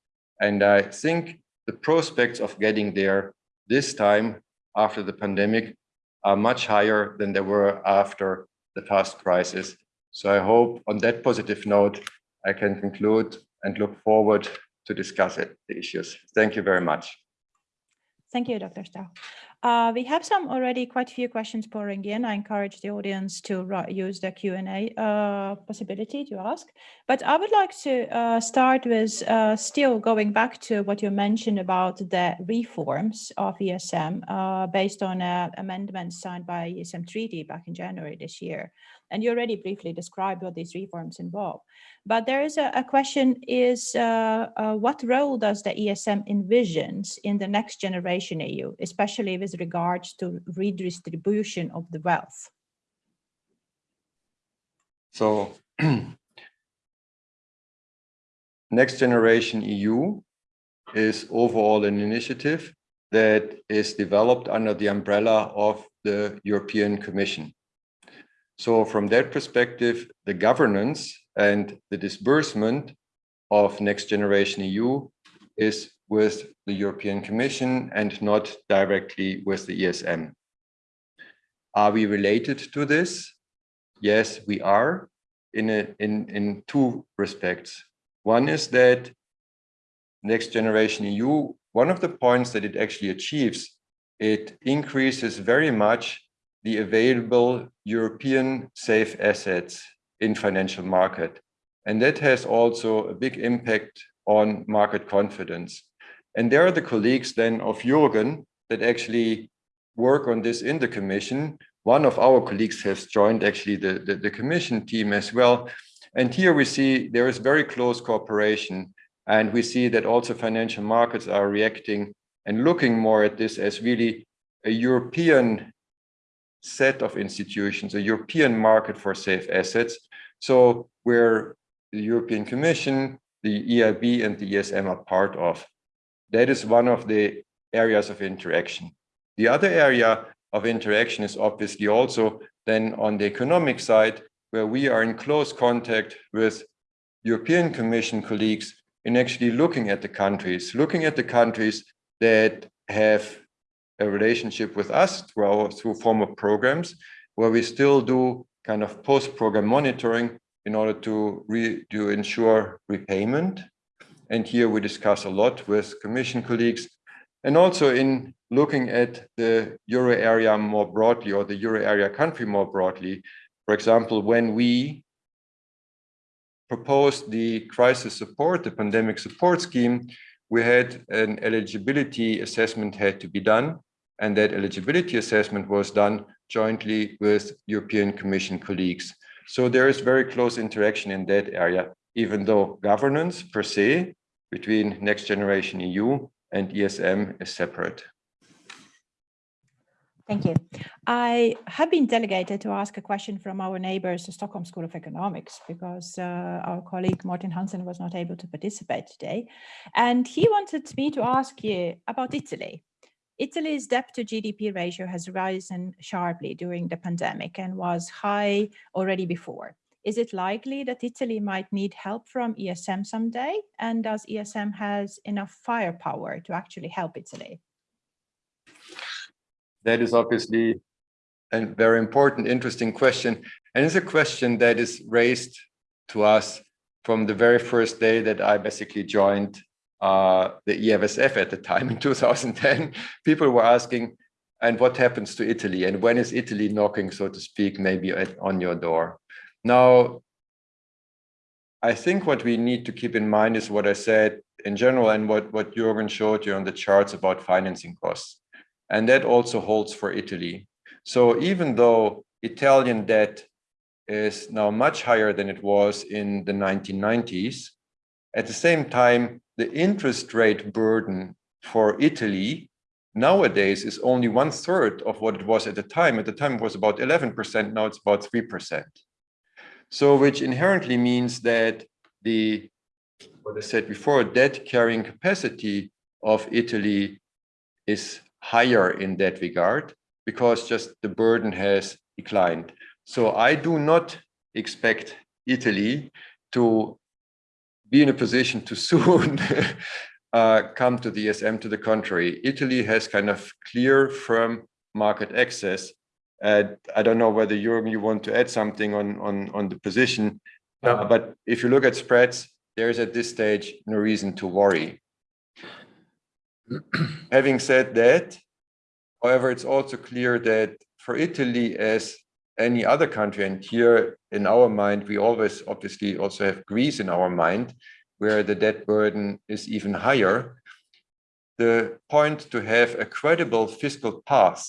And I think the prospects of getting there this time after the pandemic are much higher than they were after the past crisis. So I hope on that positive note, I can conclude and look forward to discuss it, the issues. Thank you very much. Thank you, Dr. Strauch. Uh, we have some already quite a few questions pouring in. I encourage the audience to use the Q&A uh, possibility to ask. But I would like to uh, start with uh, still going back to what you mentioned about the reforms of ESM uh, based on uh, amendments signed by ESM treaty back in January this year. And you already briefly described what these reforms involve. But there is a, a question is uh, uh, what role does the ESM envisions in the next generation EU, especially with regards to redistribution of the wealth? So Next Generation EU is overall an initiative that is developed under the umbrella of the European Commission. So from that perspective, the governance and the disbursement of Next Generation EU is with the European Commission and not directly with the ESM. Are we related to this? Yes, we are in, a, in, in two respects. One is that Next Generation EU, one of the points that it actually achieves, it increases very much the available European safe assets in financial market. And that has also a big impact on market confidence. And there are the colleagues then of Jürgen that actually work on this in the commission. One of our colleagues has joined actually the, the, the commission team as well. And here we see there is very close cooperation. And we see that also financial markets are reacting and looking more at this as really a European set of institutions, a European market for safe assets. So where the European Commission, the EIB and the ESM are part of. That is one of the areas of interaction. The other area of interaction is obviously also then on the economic side, where we are in close contact with European Commission colleagues in actually looking at the countries, looking at the countries that have a relationship with us through our through former programs, where we still do kind of post-program monitoring in order to re, to ensure repayment. And here we discuss a lot with Commission colleagues, and also in looking at the euro area more broadly, or the euro area country more broadly. For example, when we proposed the crisis support, the pandemic support scheme, we had an eligibility assessment had to be done and that eligibility assessment was done jointly with European Commission colleagues. So there is very close interaction in that area, even though governance per se between Next Generation EU and ESM is separate. Thank you. I have been delegated to ask a question from our neighbors, the Stockholm School of Economics, because uh, our colleague Martin Hansen was not able to participate today. And he wanted me to ask you about Italy. Italy's debt to GDP ratio has risen sharply during the pandemic and was high already before. Is it likely that Italy might need help from ESM someday? And does ESM has enough firepower to actually help Italy? That is obviously a very important, interesting question. And it's a question that is raised to us from the very first day that I basically joined uh, the EFSF at the time in 2010, people were asking, and what happens to Italy? And when is Italy knocking, so to speak, maybe at, on your door? Now, I think what we need to keep in mind is what I said in general and what, what Jürgen showed you on the charts about financing costs. And that also holds for Italy. So even though Italian debt is now much higher than it was in the 1990s, at the same time, the interest rate burden for Italy nowadays is only one third of what it was at the time. At the time, it was about 11%. Now it's about 3%. So which inherently means that the, what I said before, debt carrying capacity of Italy is higher in that regard because just the burden has declined. So I do not expect Italy to be in a position to soon uh, come to the ESM. To the contrary, Italy has kind of clear, firm market access. And I don't know whether Jürgen, you want to add something on on on the position, uh, but if you look at spreads, there is at this stage no reason to worry. Having said that, However, it's also clear that for Italy, as any other country, and here in our mind, we always obviously also have Greece in our mind, where the debt burden is even higher. The point to have a credible fiscal path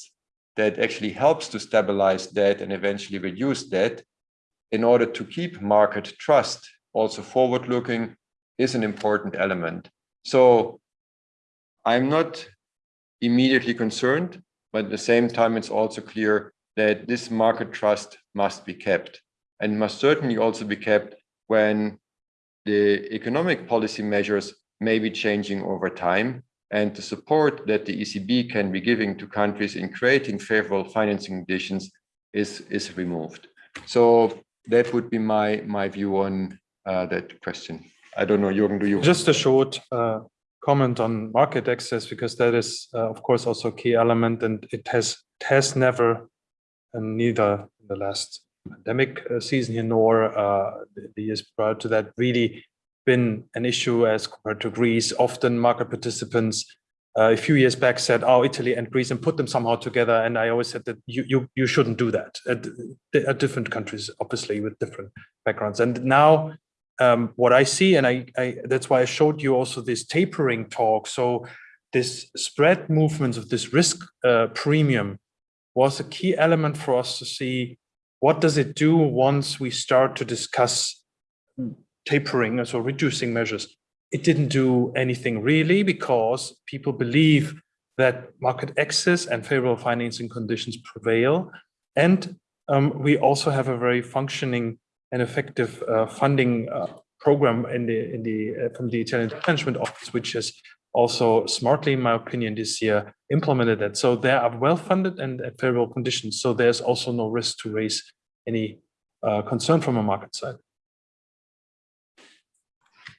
that actually helps to stabilize debt and eventually reduce debt in order to keep market trust also forward looking is an important element. So I'm not immediately concerned, but at the same time, it's also clear that this market trust must be kept and must certainly also be kept when the economic policy measures may be changing over time and the support that the ECB can be giving to countries in creating favorable financing conditions is, is removed. So that would be my, my view on uh, that question. I don't know, Jürgen, do you? Just a short uh, comment on market access, because that is, uh, of course, also a key element, and it has it has never, neither in the last pandemic uh, season here nor uh, the, years prior to that, really been an issue as compared to Greece. Often market participants uh, a few years back said, oh, Italy and Greece and put them somehow together. And I always said that you, you, you shouldn't do that at, at different countries, obviously with different backgrounds. And now um, what I see, and I, I, that's why I showed you also this tapering talk. So this spread movements of this risk uh, premium was a key element for us to see what does it do once we start to discuss tapering, so reducing measures. It didn't do anything really because people believe that market access and favorable financing conditions prevail. And um, we also have a very functioning and effective uh, funding uh, program in the in the uh, from the Italian Management Office, which has also smartly, in my opinion, this year implemented that. So they are well funded and at favorable conditions. So there's also no risk to raise any uh, concern from a market side.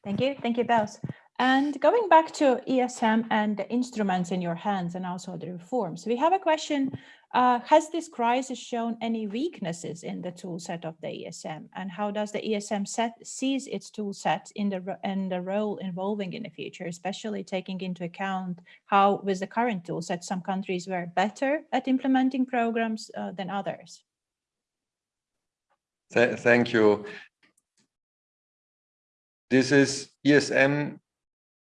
Thank you. Thank you, Bels. And going back to ESM and the instruments in your hands and also the reforms, we have a question. Uh, has this crisis shown any weaknesses in the tool set of the ESM? And how does the ESM set sees its tool set in the, in the role evolving in the future, especially taking into account how with the current tool set, some countries were better at implementing programs uh, than others? Th thank you. This is ESM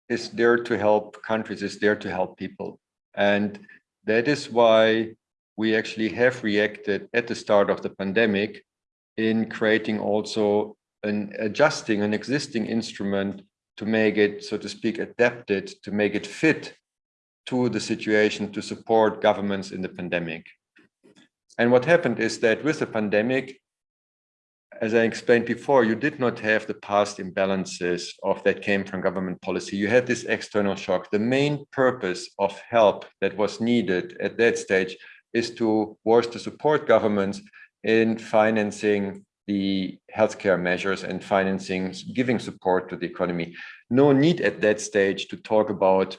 is there to help countries, is there to help people. And that is why we actually have reacted at the start of the pandemic in creating also an adjusting an existing instrument to make it, so to speak, adapted, to make it fit to the situation to support governments in the pandemic. And what happened is that with the pandemic, as I explained before, you did not have the past imbalances of that came from government policy. You had this external shock. The main purpose of help that was needed at that stage is to was to support governments in financing the healthcare measures and financing, giving support to the economy. No need at that stage to talk about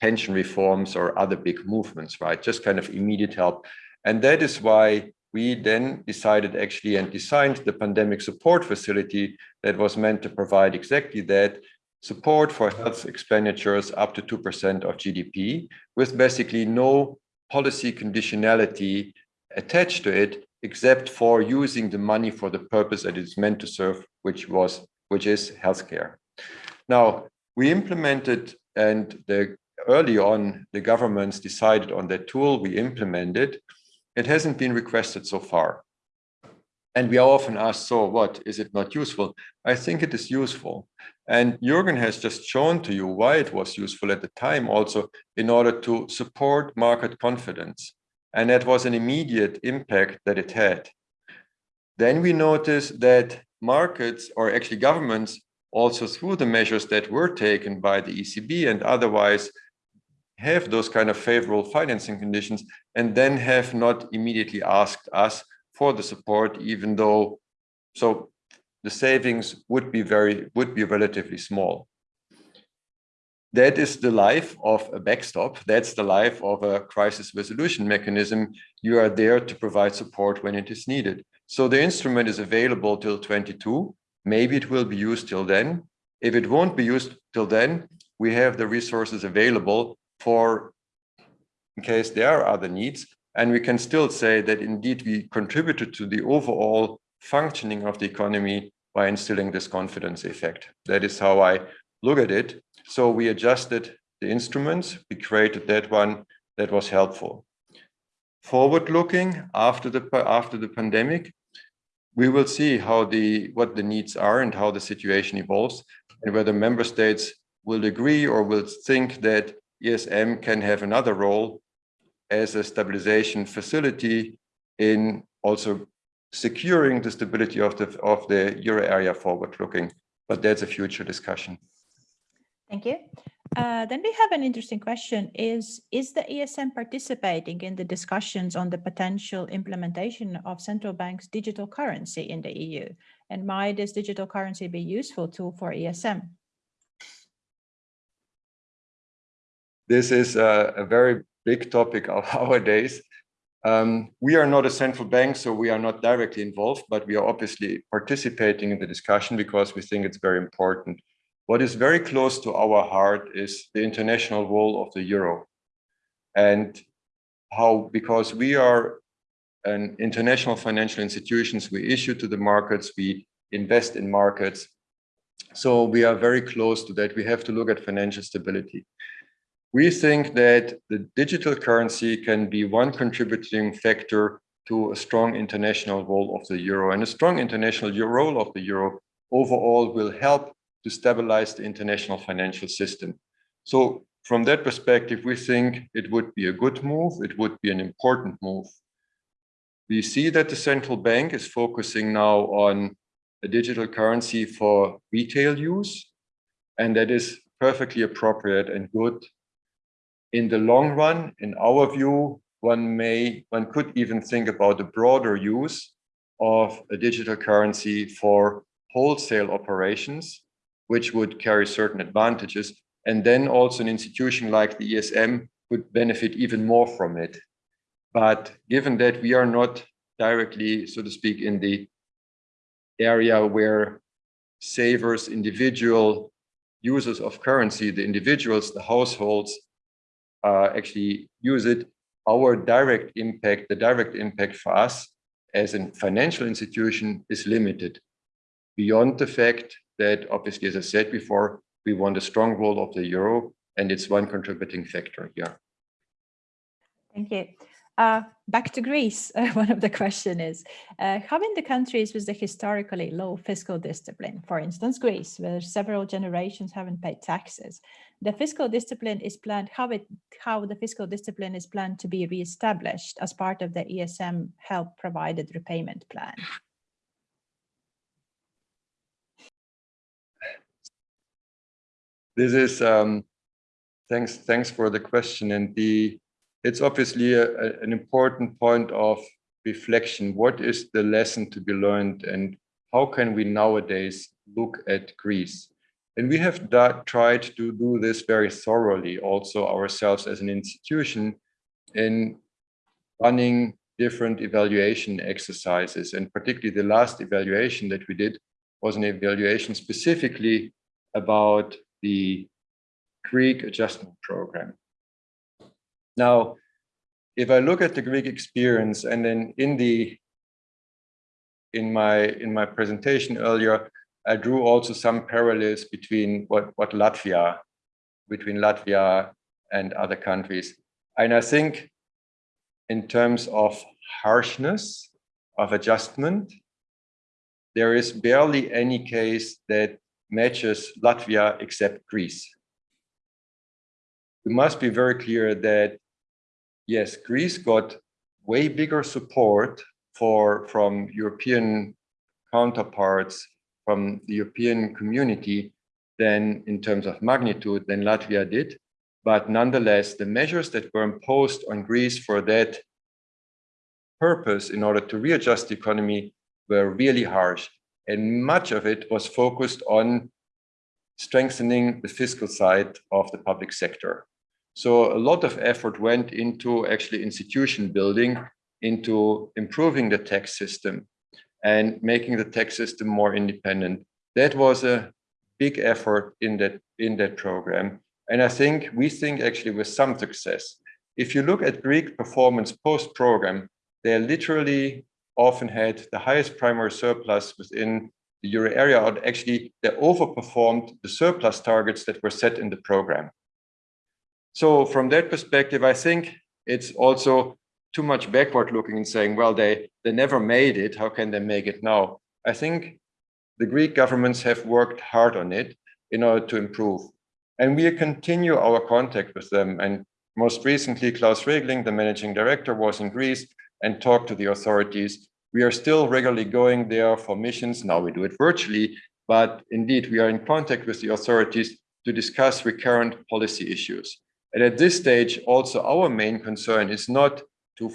pension reforms or other big movements, right? Just kind of immediate help. And that is why we then decided actually and designed the pandemic support facility that was meant to provide exactly that support for health expenditures up to 2% of GDP with basically no policy conditionality attached to it except for using the money for the purpose that it's meant to serve, which was which is healthcare. Now, we implemented and the early on the governments decided on that tool we implemented it hasn't been requested so far. And we are often asked, so what, is it not useful? I think it is useful. And Jürgen has just shown to you why it was useful at the time also in order to support market confidence. And that was an immediate impact that it had. Then we noticed that markets or actually governments also through the measures that were taken by the ECB and otherwise have those kind of favorable financing conditions and then have not immediately asked us for the support, even though so the savings would be very would be relatively small. That is the life of a backstop. That's the life of a crisis resolution mechanism. You are there to provide support when it is needed. So the instrument is available till 22. Maybe it will be used till then. If it won't be used till then, we have the resources available for in case there are other needs. And we can still say that indeed we contributed to the overall functioning of the economy by instilling this confidence effect. That is how I look at it. So we adjusted the instruments, we created that one that was helpful. Forward looking after the after the pandemic, we will see how the what the needs are and how the situation evolves and whether member states will agree or will think that ESM can have another role as a stabilization facility in also securing the stability of the of the euro area forward looking. But that's a future discussion. Thank you. Uh, then we have an interesting question. Is is the esm participating in the discussions on the potential implementation of central banks digital currency in the eu and might this digital currency be useful tool for esm this is a, a very big topic of our days um, we are not a central bank, so we are not directly involved, but we are obviously participating in the discussion because we think it's very important. What is very close to our heart is the international role of the euro and how, because we are an international financial institutions, we issue to the markets, we invest in markets. So we are very close to that. We have to look at financial stability. We think that the digital currency can be one contributing factor to a strong international role of the euro. And a strong international role of the euro overall will help to stabilize the international financial system. So from that perspective, we think it would be a good move. It would be an important move. We see that the central bank is focusing now on a digital currency for retail use, and that is perfectly appropriate and good in the long run, in our view, one may, one could even think about the broader use of a digital currency for wholesale operations, which would carry certain advantages. And then also an institution like the ESM could benefit even more from it. But given that we are not directly, so to speak, in the area where savers, individual users of currency, the individuals, the households uh, actually use it, our direct impact, the direct impact for us as a financial institution is limited beyond the fact that obviously, as I said before, we want a strong role of the euro and it's one contributing factor here. Thank you. Uh, back to Greece, uh, one of the question is, uh, having the countries with the historically low fiscal discipline, for instance, Greece, where several generations haven't paid taxes, the fiscal discipline is planned, how, it, how the fiscal discipline is planned to be reestablished as part of the ESM help provided repayment plan? This is, um, thanks, thanks for the question. And the, it's obviously a, a, an important point of reflection. What is the lesson to be learned and how can we nowadays look at Greece? And we have tried to do this very thoroughly also ourselves as an institution in running different evaluation exercises. And particularly the last evaluation that we did was an evaluation specifically about the Greek adjustment program. Now, if I look at the Greek experience and then in the in my in my presentation earlier, I drew also some parallels between what, what Latvia, between Latvia and other countries. And I think in terms of harshness of adjustment, there is barely any case that matches Latvia except Greece. We must be very clear that, yes, Greece got way bigger support for from European counterparts from the European community than in terms of magnitude than Latvia did. But nonetheless, the measures that were imposed on Greece for that purpose in order to readjust the economy were really harsh. And much of it was focused on strengthening the fiscal side of the public sector. So a lot of effort went into actually institution building, into improving the tax system, and making the tax system more independent. That was a big effort in that in that program. And I think we think actually with some success. if you look at Greek performance post-program, they literally often had the highest primary surplus within the euro area, or actually they overperformed the surplus targets that were set in the program. So from that perspective, I think it's also too much backward looking and saying, well, they, they never made it. How can they make it now? I think the Greek governments have worked hard on it in order to improve. And we continue our contact with them. And most recently, Klaus Regling, the managing director, was in Greece and talked to the authorities. We are still regularly going there for missions. Now we do it virtually, but indeed we are in contact with the authorities to discuss recurrent policy issues. And at this stage, also our main concern is not to,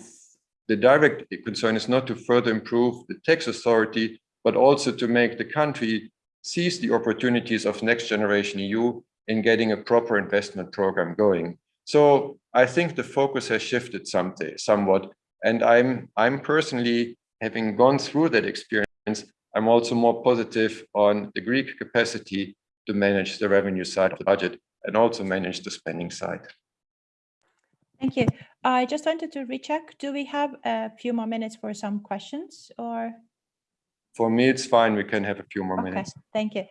the direct concern is not to further improve the tax authority, but also to make the country seize the opportunities of next generation EU in getting a proper investment program going. So I think the focus has shifted somewhat. And I'm, I'm personally, having gone through that experience, I'm also more positive on the Greek capacity to manage the revenue side of the budget and also manage the spending side. Thank you. I just wanted to recheck. Do we have a few more minutes for some questions or? For me, it's fine. We can have a few more Okay, minutes. thank you.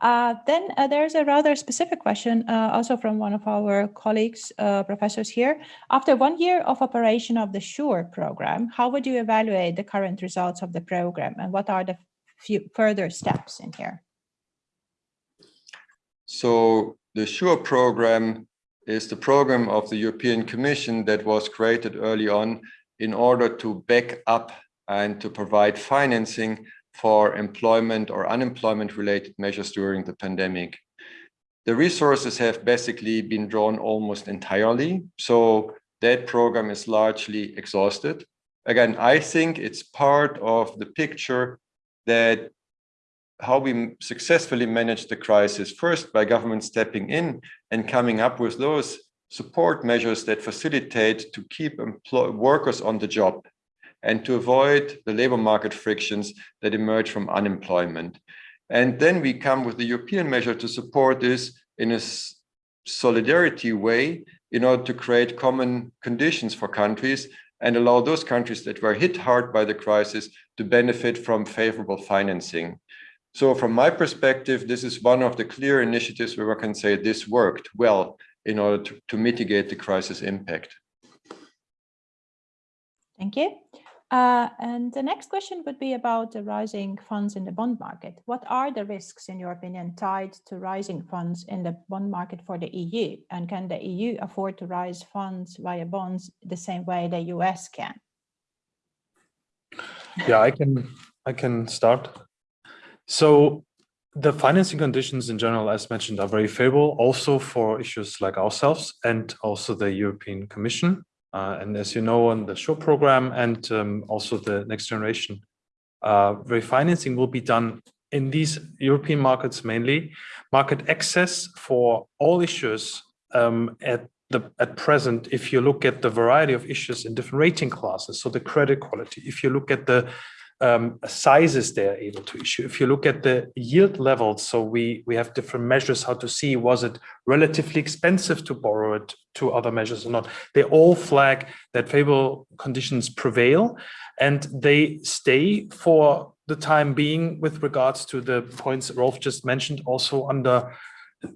Uh, Then uh, there's a rather specific question uh, also from one of our colleagues, uh, professors here. After one year of operation of the SURE program, how would you evaluate the current results of the program and what are the few further steps in here? So the SURE program is the program of the European Commission that was created early on in order to back up and to provide financing for employment or unemployment related measures during the pandemic. The resources have basically been drawn almost entirely. So that program is largely exhausted. Again, I think it's part of the picture that how we successfully manage the crisis, first by government stepping in and coming up with those support measures that facilitate to keep workers on the job and to avoid the labor market frictions that emerge from unemployment. And then we come with the European measure to support this in a solidarity way in order to create common conditions for countries and allow those countries that were hit hard by the crisis to benefit from favorable financing. So from my perspective, this is one of the clear initiatives where I can say this worked well in order to, to mitigate the crisis impact. Thank you. Uh, and the next question would be about the rising funds in the bond market. What are the risks, in your opinion, tied to rising funds in the bond market for the EU? And can the EU afford to raise funds via bonds the same way the US can? Yeah, I can I can start. So the financing conditions in general, as mentioned, are very favorable also for issues like ourselves and also the European Commission. Uh, and as you know, on the SURE program and um, also the next generation uh, refinancing will be done in these European markets mainly. Market access for all issues um, at the at present, if you look at the variety of issues in different rating classes, so the credit quality, if you look at the um, sizes they're able to issue. If you look at the yield levels, so we, we have different measures how to see was it relatively expensive to borrow it to other measures or not. They all flag that favorable conditions prevail and they stay for the time being with regards to the points Rolf just mentioned also under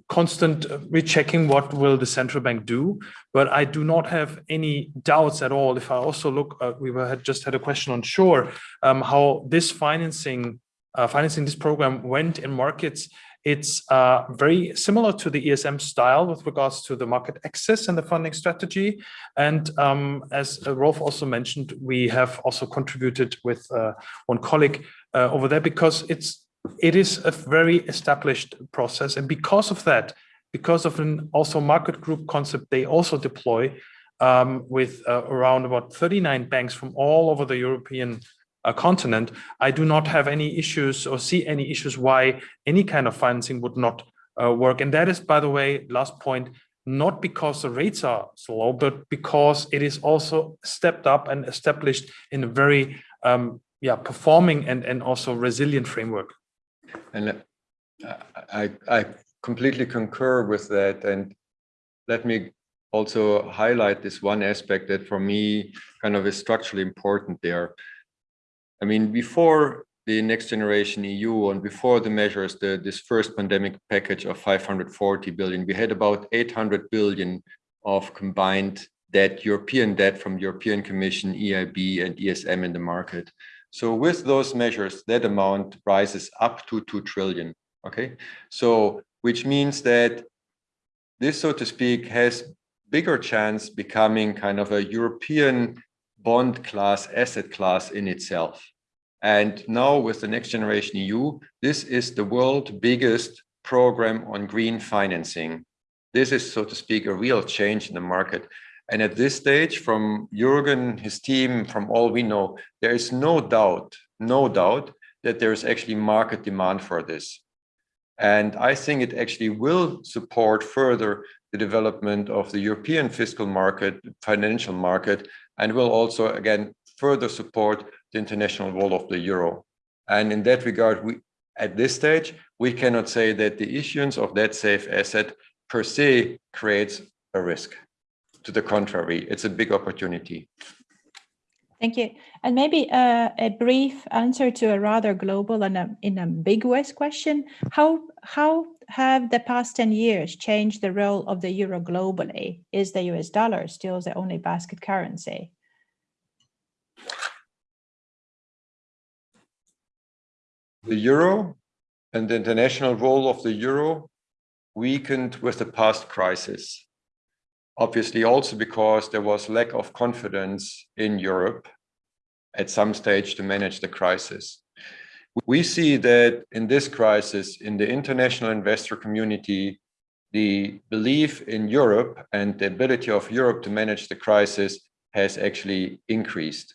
constant rechecking what will the central bank do but i do not have any doubts at all if i also look uh, we were, had just had a question on SURE um, how this financing uh, financing this program went in markets it's uh, very similar to the ESM style with regards to the market access and the funding strategy. And um, as Rolf also mentioned, we have also contributed with uh, one colleague uh, over there because it's it is a very established process. And because of that, because of an also market group concept, they also deploy um, with uh, around about 39 banks from all over the European uh, continent. I do not have any issues or see any issues why any kind of financing would not uh, work. And that is, by the way, last point, not because the rates are slow, but because it is also stepped up and established in a very um, yeah, performing and, and also resilient framework. And I, I completely concur with that. And let me also highlight this one aspect that for me kind of is structurally important there. I mean, before the next generation EU and before the measures, the, this first pandemic package of 540 billion, we had about 800 billion of combined debt, European debt from European Commission, EIB and ESM in the market. So with those measures, that amount rises up to 2 trillion, okay? So, which means that this, so to speak, has bigger chance becoming kind of a European bond class, asset class in itself. And now with the next generation EU, this is the world biggest program on green financing. This is, so to speak, a real change in the market. And at this stage, from Jürgen, his team, from all we know, there is no doubt, no doubt that there is actually market demand for this. And I think it actually will support further the development of the European fiscal market, financial market, and will also, again, further support the international role of the euro. And in that regard, we, at this stage, we cannot say that the issuance of that safe asset per se creates a risk. To the contrary, it's a big opportunity. Thank you. And maybe uh, a brief answer to a rather global and a, in ambiguous question. How, how have the past 10 years changed the role of the euro globally? Is the US dollar still the only basket currency? The euro and the international role of the euro weakened with the past crisis. Obviously also because there was lack of confidence in Europe at some stage to manage the crisis. We see that in this crisis, in the international investor community, the belief in Europe and the ability of Europe to manage the crisis has actually increased.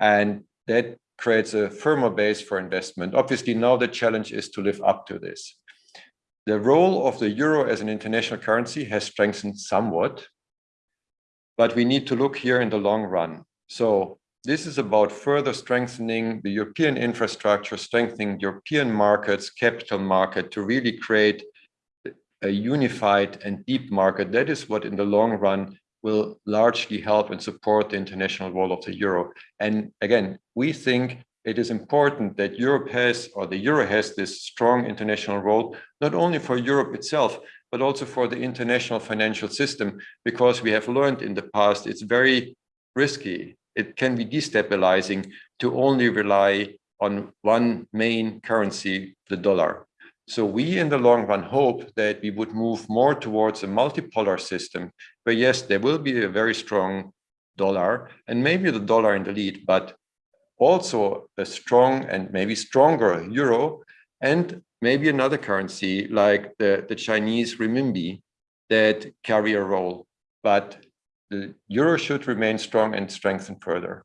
And that creates a firmer base for investment. Obviously, now the challenge is to live up to this. The role of the euro as an international currency has strengthened somewhat, but we need to look here in the long run. So this is about further strengthening the European infrastructure, strengthening European markets, capital market to really create a unified and deep market. That is what in the long run will largely help and support the international role of the euro. And again, we think it is important that Europe has, or the euro has this strong international role, not only for Europe itself, but also for the international financial system, because we have learned in the past it's very risky. It can be destabilizing to only rely on one main currency, the dollar. So we in the long run hope that we would move more towards a multipolar system where yes, there will be a very strong dollar and maybe the dollar in the lead, but also a strong and maybe stronger euro and maybe another currency like the, the Chinese renminbi that carry a role. But the euro should remain strong and strengthen further.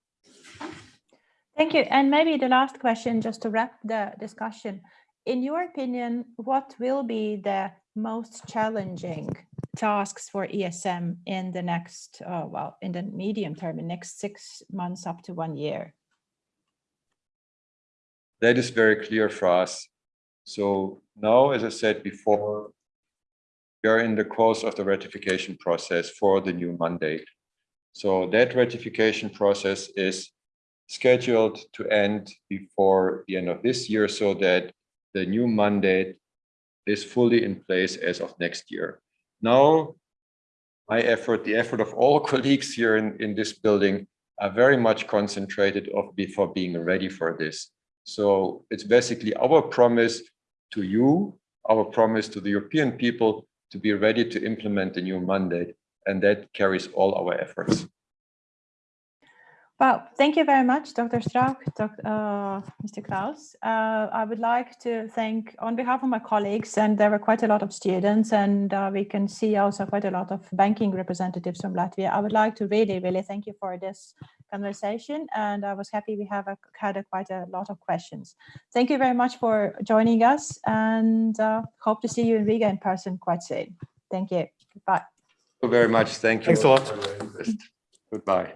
Thank you. And maybe the last question, just to wrap the discussion in your opinion, what will be the most challenging tasks for ESM in the next, uh, well, in the medium term, in next six months up to one year? That is very clear for us. So now, as I said before, we are in the course of the ratification process for the new mandate. So that ratification process is scheduled to end before the end of this year so that the new mandate is fully in place as of next year. Now, my effort, the effort of all colleagues here in, in this building are very much concentrated of before being ready for this. So it's basically our promise to you, our promise to the European people to be ready to implement the new mandate. And that carries all our efforts. Well, thank you very much, Dr. Strauch, Dr. Uh, Mr. Klaus. Uh, I would like to thank, on behalf of my colleagues, and there were quite a lot of students, and uh, we can see also quite a lot of banking representatives from Latvia. I would like to really, really thank you for this conversation, and I was happy we have a, had a, quite a lot of questions. Thank you very much for joining us, and uh, hope to see you in Riga in person quite soon. Thank you. Goodbye. Thank you very much. Thank you. Thanks a lot. Goodbye.